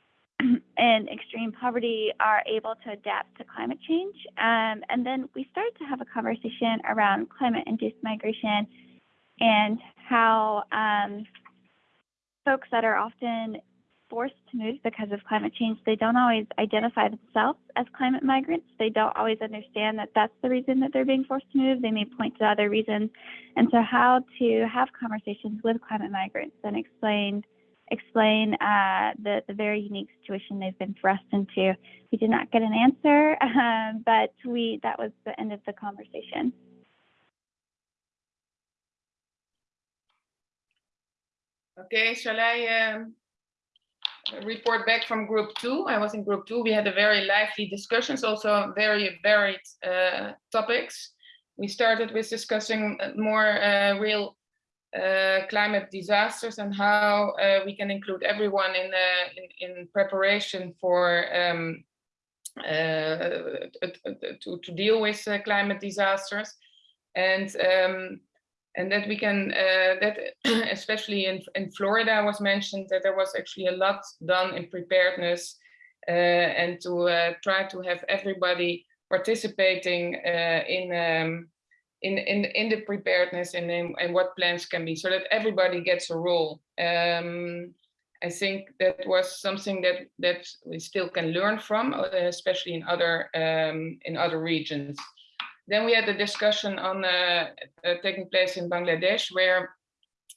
Speaker 10: in extreme poverty are able to adapt to climate change. Um, and then we started to have a conversation around climate induced migration and how um, folks that are often forced to move because of climate change, they don't always identify themselves as climate migrants. They don't always understand that that's the reason that they're being forced to move. They may point to other reasons. And so, how to have conversations with climate migrants and explain explain uh, the the very unique situation they've been thrust into. We did not get an answer, um, but we that was the end of the conversation.
Speaker 16: Okay, shall I um, report back from group two? I was in group two. We had a very lively discussions, also very varied uh, topics. We started with discussing more uh, real uh, climate disasters and how uh, we can include everyone in, uh, in, in preparation for um, uh, to, to deal with uh, climate disasters. And um, and that we can uh, that especially in in Florida was mentioned that there was actually a lot done in preparedness uh, and to uh, try to have everybody participating uh, in um, in in in the preparedness and in and what plans can be so that everybody gets a role. Um, I think that was something that that we still can learn from, uh, especially in other um, in other regions. Then we had a discussion on uh, uh, taking place in Bangladesh, where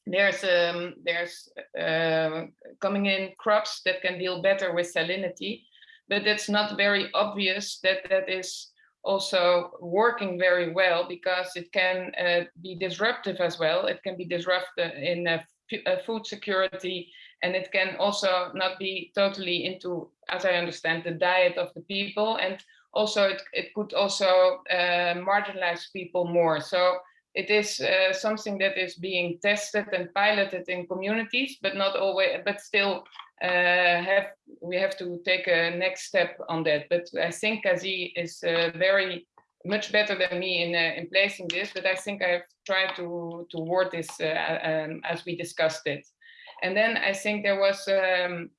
Speaker 16: there's um, there's uh, coming in crops that can deal better with salinity, but it's not very obvious that that is also working very well because it can uh, be disruptive as well. It can be disruptive in uh, food security, and it can also not be totally into, as I understand, the diet of the people and also it, it could also uh, marginalize people more. So it is uh, something that is being tested and piloted in communities, but not always, but still uh, have we have to take a next step on that. But I think Kazi is uh, very much better than me in uh, in placing this. But I think I've tried to to word this uh, um, as we discussed it. And then I think there was um,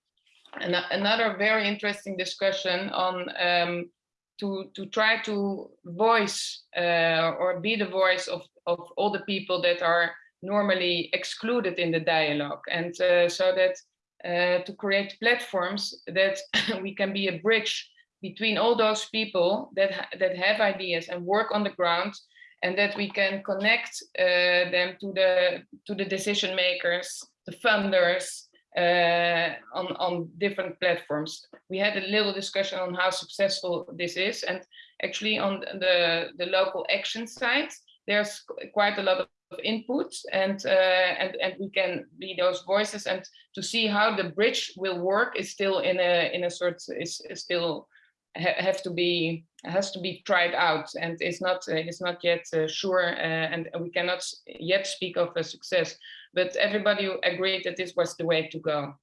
Speaker 16: an, another very interesting discussion on um, to to try to voice uh, or be the voice of of all the people that are normally excluded in the dialogue, and uh, so that uh, to create platforms that we can be a bridge between all those people that ha that have ideas and work on the ground, and that we can connect uh, them to the to the decision makers, the funders, uh, on, on different platforms. We had a little discussion on how successful this is. And actually on the, the local action side, there's quite a lot of input and, uh, and, and we can be those voices and to see how the bridge will work is still in a, in a sort, is, is still ha have to be has to be tried out and it's not uh, it's not yet uh, sure uh, and we cannot yet speak of a success but everybody agreed that this was the way to go.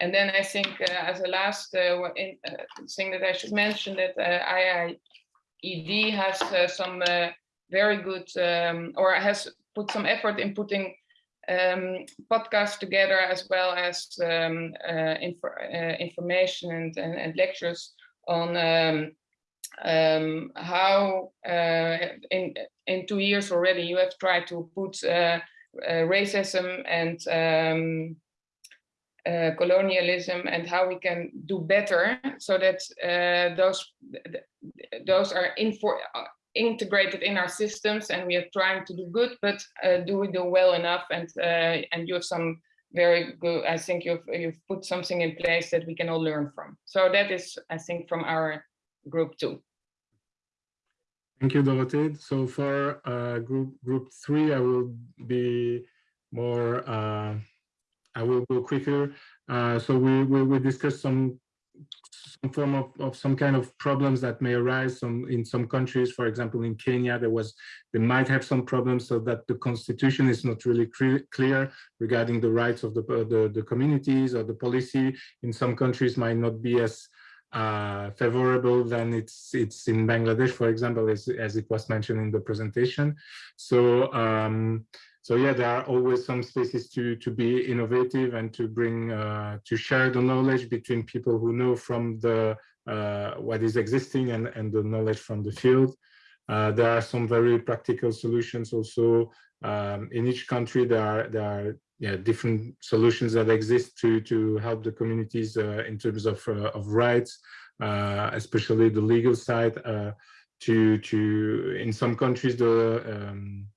Speaker 16: And then i think uh, as a last uh, in, uh, thing that i should mention that iied has some very good um, or has put some effort in putting um, podcasts together as well as um, info, information and, and, and lectures on um, um, how uh, in in two years already you have tried to put uh, uh, racism and um, uh, colonialism and how we can do better so that uh, those those are integrated in our systems and we are trying to do good but uh, do we do well enough and and you have some very good. I think you've you've put something in place that we can all learn from. So that is, I think, from our group too.
Speaker 14: Thank you, Dorothee. So for uh, group group three, I will be more. Uh, I will go quicker. Uh, so we we discussed some some form of, of some kind of problems that may arise some in some countries for example in kenya there was they might have some problems so that the constitution is not really clear regarding the rights of the, the, the communities or the policy in some countries might not be as uh, favorable than it's it's in Bangladesh, for example, as, as it was mentioned in the presentation. So um, so yeah, there are always some spaces to to be innovative and to bring uh, to share the knowledge between people who know from the uh, what is existing and and the knowledge from the field. Uh, there are some very practical solutions also um, in each country. There are there are yeah, different solutions that exist to to help the communities uh, in terms of uh, of rights, uh, especially the legal side. to to in some countries the um,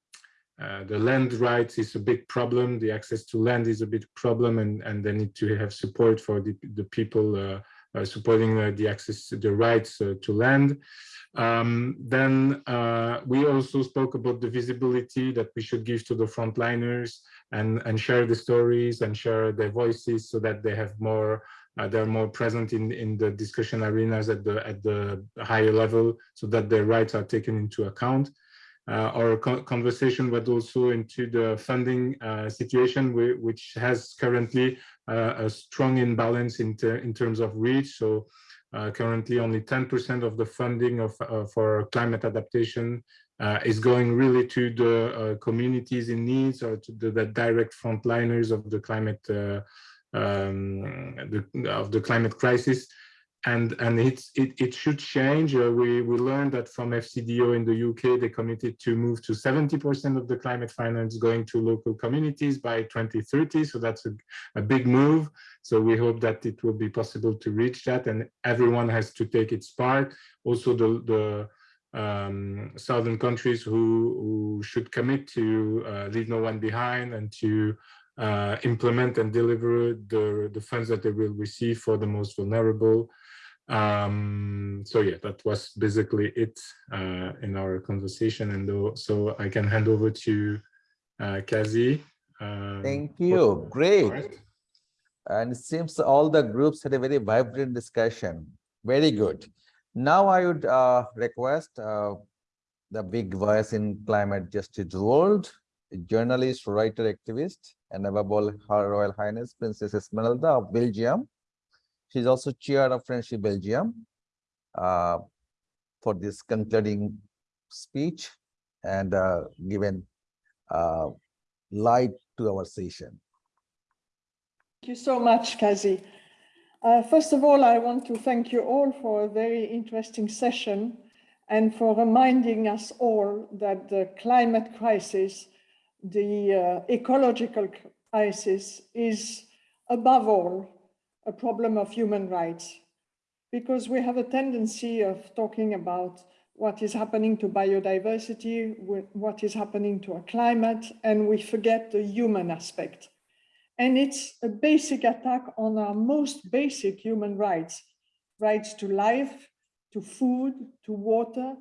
Speaker 14: uh, the land rights is a big problem. The access to land is a big problem, and, and they need to have support for the, the people uh, uh, supporting uh, the access to the rights uh, to land. Um, then we also spoke about the visibility that we should give to the frontliners and, and share the stories and share their voices so that they have more uh, they're more present in in the discussion arenas at the at the higher level so that their rights are taken into account uh, our conversation, but also into the funding uh, situation, which has currently uh, a strong imbalance in, ter in terms of reach. So currently only 10% of the funding of for climate adaptation uh, is going really to the uh, communities in need or to the, the direct frontliners of the climate uh, um, the, of the climate crisis. And and it, it should change. Uh, we we learned that from fcdo in the uk they committed to move to 70 percent of the climate finance going to local communities by 2030 so that's a, a big move. So we hope that it will be possible to reach that. And everyone has to take its part. Also the the um, southern countries who, who should commit to uh, leave no one behind and to uh, implement and deliver the, the funds that they will receive for the most vulnerable um, so yeah, that was basically it uh, in our conversation. And so I can hand over to uh, Kazi. Um,
Speaker 1: Thank you. Great. And it seems all the groups had a very vibrant discussion. Very good. Now I would uh, request uh, the big voice in climate justice world, journalist, writer, activist, and all, Her Royal Highness Princess Esmeralda of Belgium. She's also chair of Friendship Belgium uh, for this concluding speech and uh, given uh, light to our session.
Speaker 15: Thank you so much, Kazi. Uh, first of all, I want to thank you all for a very interesting session and for reminding us all that the climate crisis, the uh, ecological crisis is above all a problem of human rights because we have a tendency of talking about what is happening to biodiversity, what is happening to our climate, and we forget the human aspect. And it's a basic attack on our most basic human rights, rights to life, to food, to water,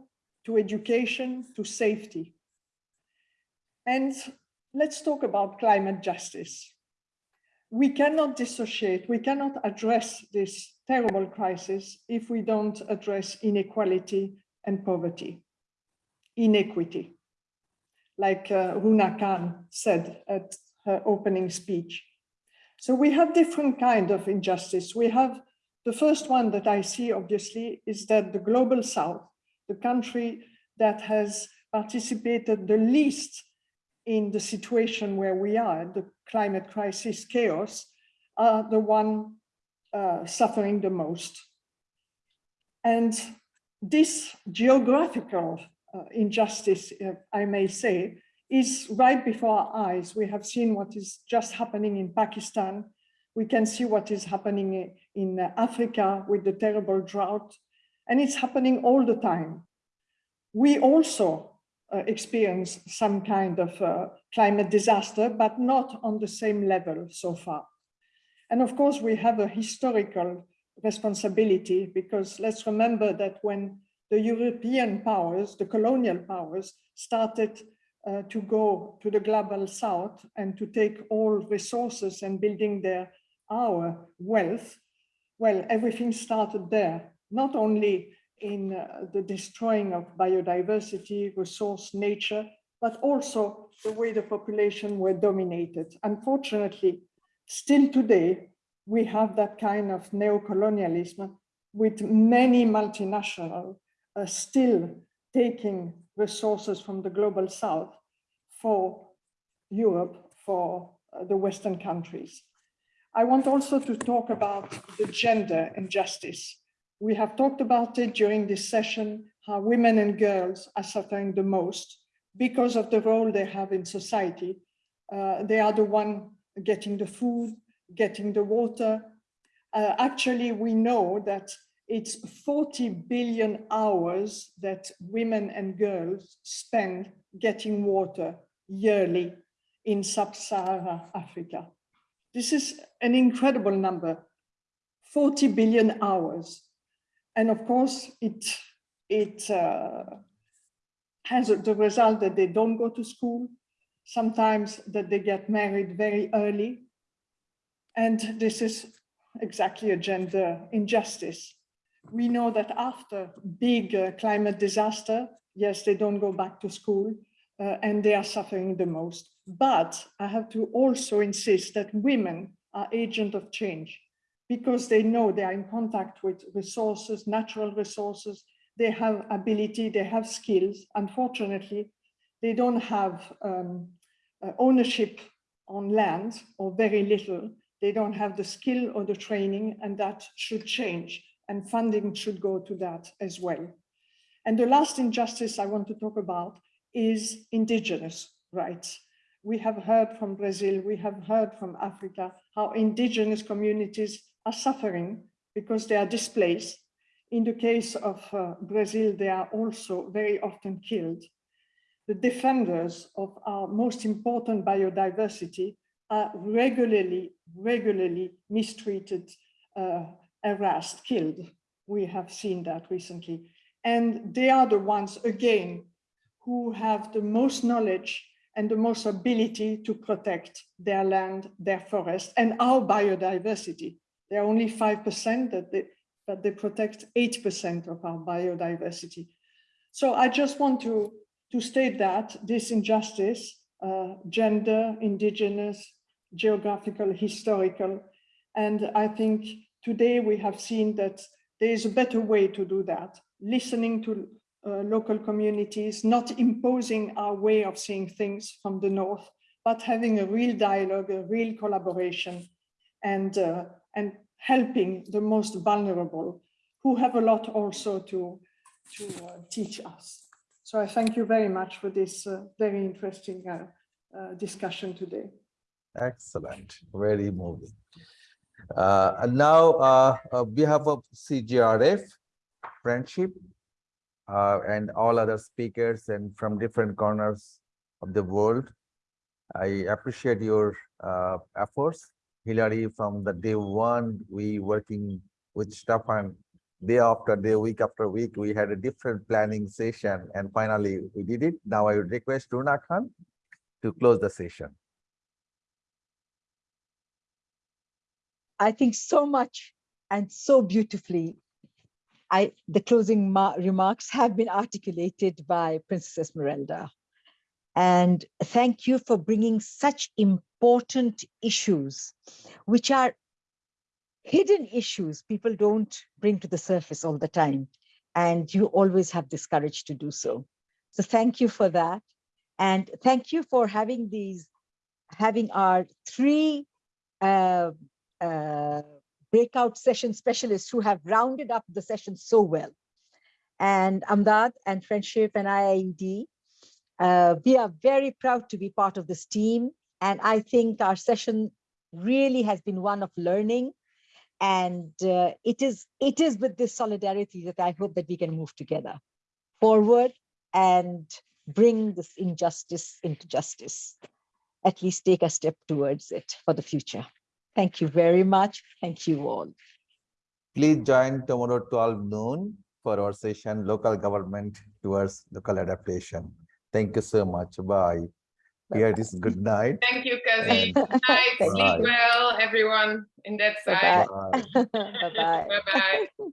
Speaker 15: to education, to safety. And let's talk about climate justice. We cannot dissociate, we cannot address this terrible crisis if we don't address inequality and poverty, inequity, like uh, Runa Khan said at her opening speech. So we have different kind of injustice. We have the first one that I see, obviously, is that the global south, the country that has participated the least in the situation where we are, the climate crisis chaos, are the one uh, suffering the most. And this geographical uh, injustice, uh, I may say, is right before our eyes. We have seen what is just happening in Pakistan. We can see what is happening in Africa with the terrible drought, and it's happening all the time. We also uh, experience some kind of uh, climate disaster, but not on the same level so far. And of course, we have a historical responsibility because let's remember that when the European powers, the colonial powers, started uh, to go to the global south and to take all resources and building their our wealth, well, everything started there, not only in uh, the destroying of biodiversity, resource, nature, but also the way the population were dominated. Unfortunately, still today, we have that kind of neocolonialism with many multinational uh, still taking resources from the global south for Europe, for uh, the Western countries. I want also to talk about the gender injustice. We have talked about it during this session, how women and girls are suffering the most because of the role they have in society. Uh, they are the one getting the food, getting the water. Uh, actually, we know that it's 40 billion hours that women and girls spend getting water yearly in sub-Saharan Africa. This is an incredible number, 40 billion hours. And of course, it, it uh, has the result that they don't go to school, sometimes that they get married very early. And this is exactly a gender injustice. We know that after big uh, climate disaster, yes, they don't go back to school uh, and they are suffering the most. But I have to also insist that women are agent of change because they know they are in contact with resources, natural resources, they have ability, they have skills. Unfortunately, they don't have um, uh, ownership on land or very little. They don't have the skill or the training and that should change and funding should go to that as well. And the last injustice I want to talk about is indigenous rights. We have heard from Brazil, we have heard from Africa, how indigenous communities are suffering because they are displaced in the case of uh, Brazil, they are also very often killed. The defenders of our most important biodiversity are regularly, regularly mistreated, uh, harassed, killed. We have seen that recently. And they are the ones, again, who have the most knowledge and the most ability to protect their land, their forest, and our biodiversity. They're only 5% that they, but they protect 8% of our biodiversity. So I just want to, to state that this injustice, uh, gender, indigenous, geographical, historical, and I think today we have seen that there is a better way to do that, listening to uh, local communities, not imposing our way of seeing things from the north, but having a real dialogue, a real collaboration, and, uh, and helping the most vulnerable, who have a lot also to, to uh, teach us. So I thank you very much for this uh, very interesting uh, uh, discussion today.
Speaker 1: Excellent, very moving. Uh, and now, uh, on behalf of CGRF, Friendship, uh, and all other speakers and from different corners of the world, I appreciate your uh, efforts. Hilary, from the day one, we working with Stefan, day after day, week after week, we had a different planning session, and finally we did it. Now I would request Runa Khan to close the session.
Speaker 2: I think so much and so beautifully. I, the closing remarks have been articulated by Princess Esmeralda. And thank you for bringing such important issues, which are hidden issues people don't bring to the surface all the time. And you always have this courage to do so. So thank you for that. And thank you for having these, having our three uh, uh, breakout session specialists who have rounded up the session so well. And Amdad and Friendship and IIED, uh, we are very proud to be part of this team. And I think our session really has been one of learning. And uh, it is it is with this solidarity that I hope that we can move together forward and bring this injustice into justice. At least take a step towards it for the future. Thank you very much. Thank you all.
Speaker 1: Please join tomorrow 12 noon for our session, local government towards local adaptation. Thank you so much. Bye. Here it is good night.
Speaker 16: Thank you, Kazi. Good night. Sleep well, everyone in that side.
Speaker 2: Bye-bye. Bye-bye.
Speaker 16: Bye-bye.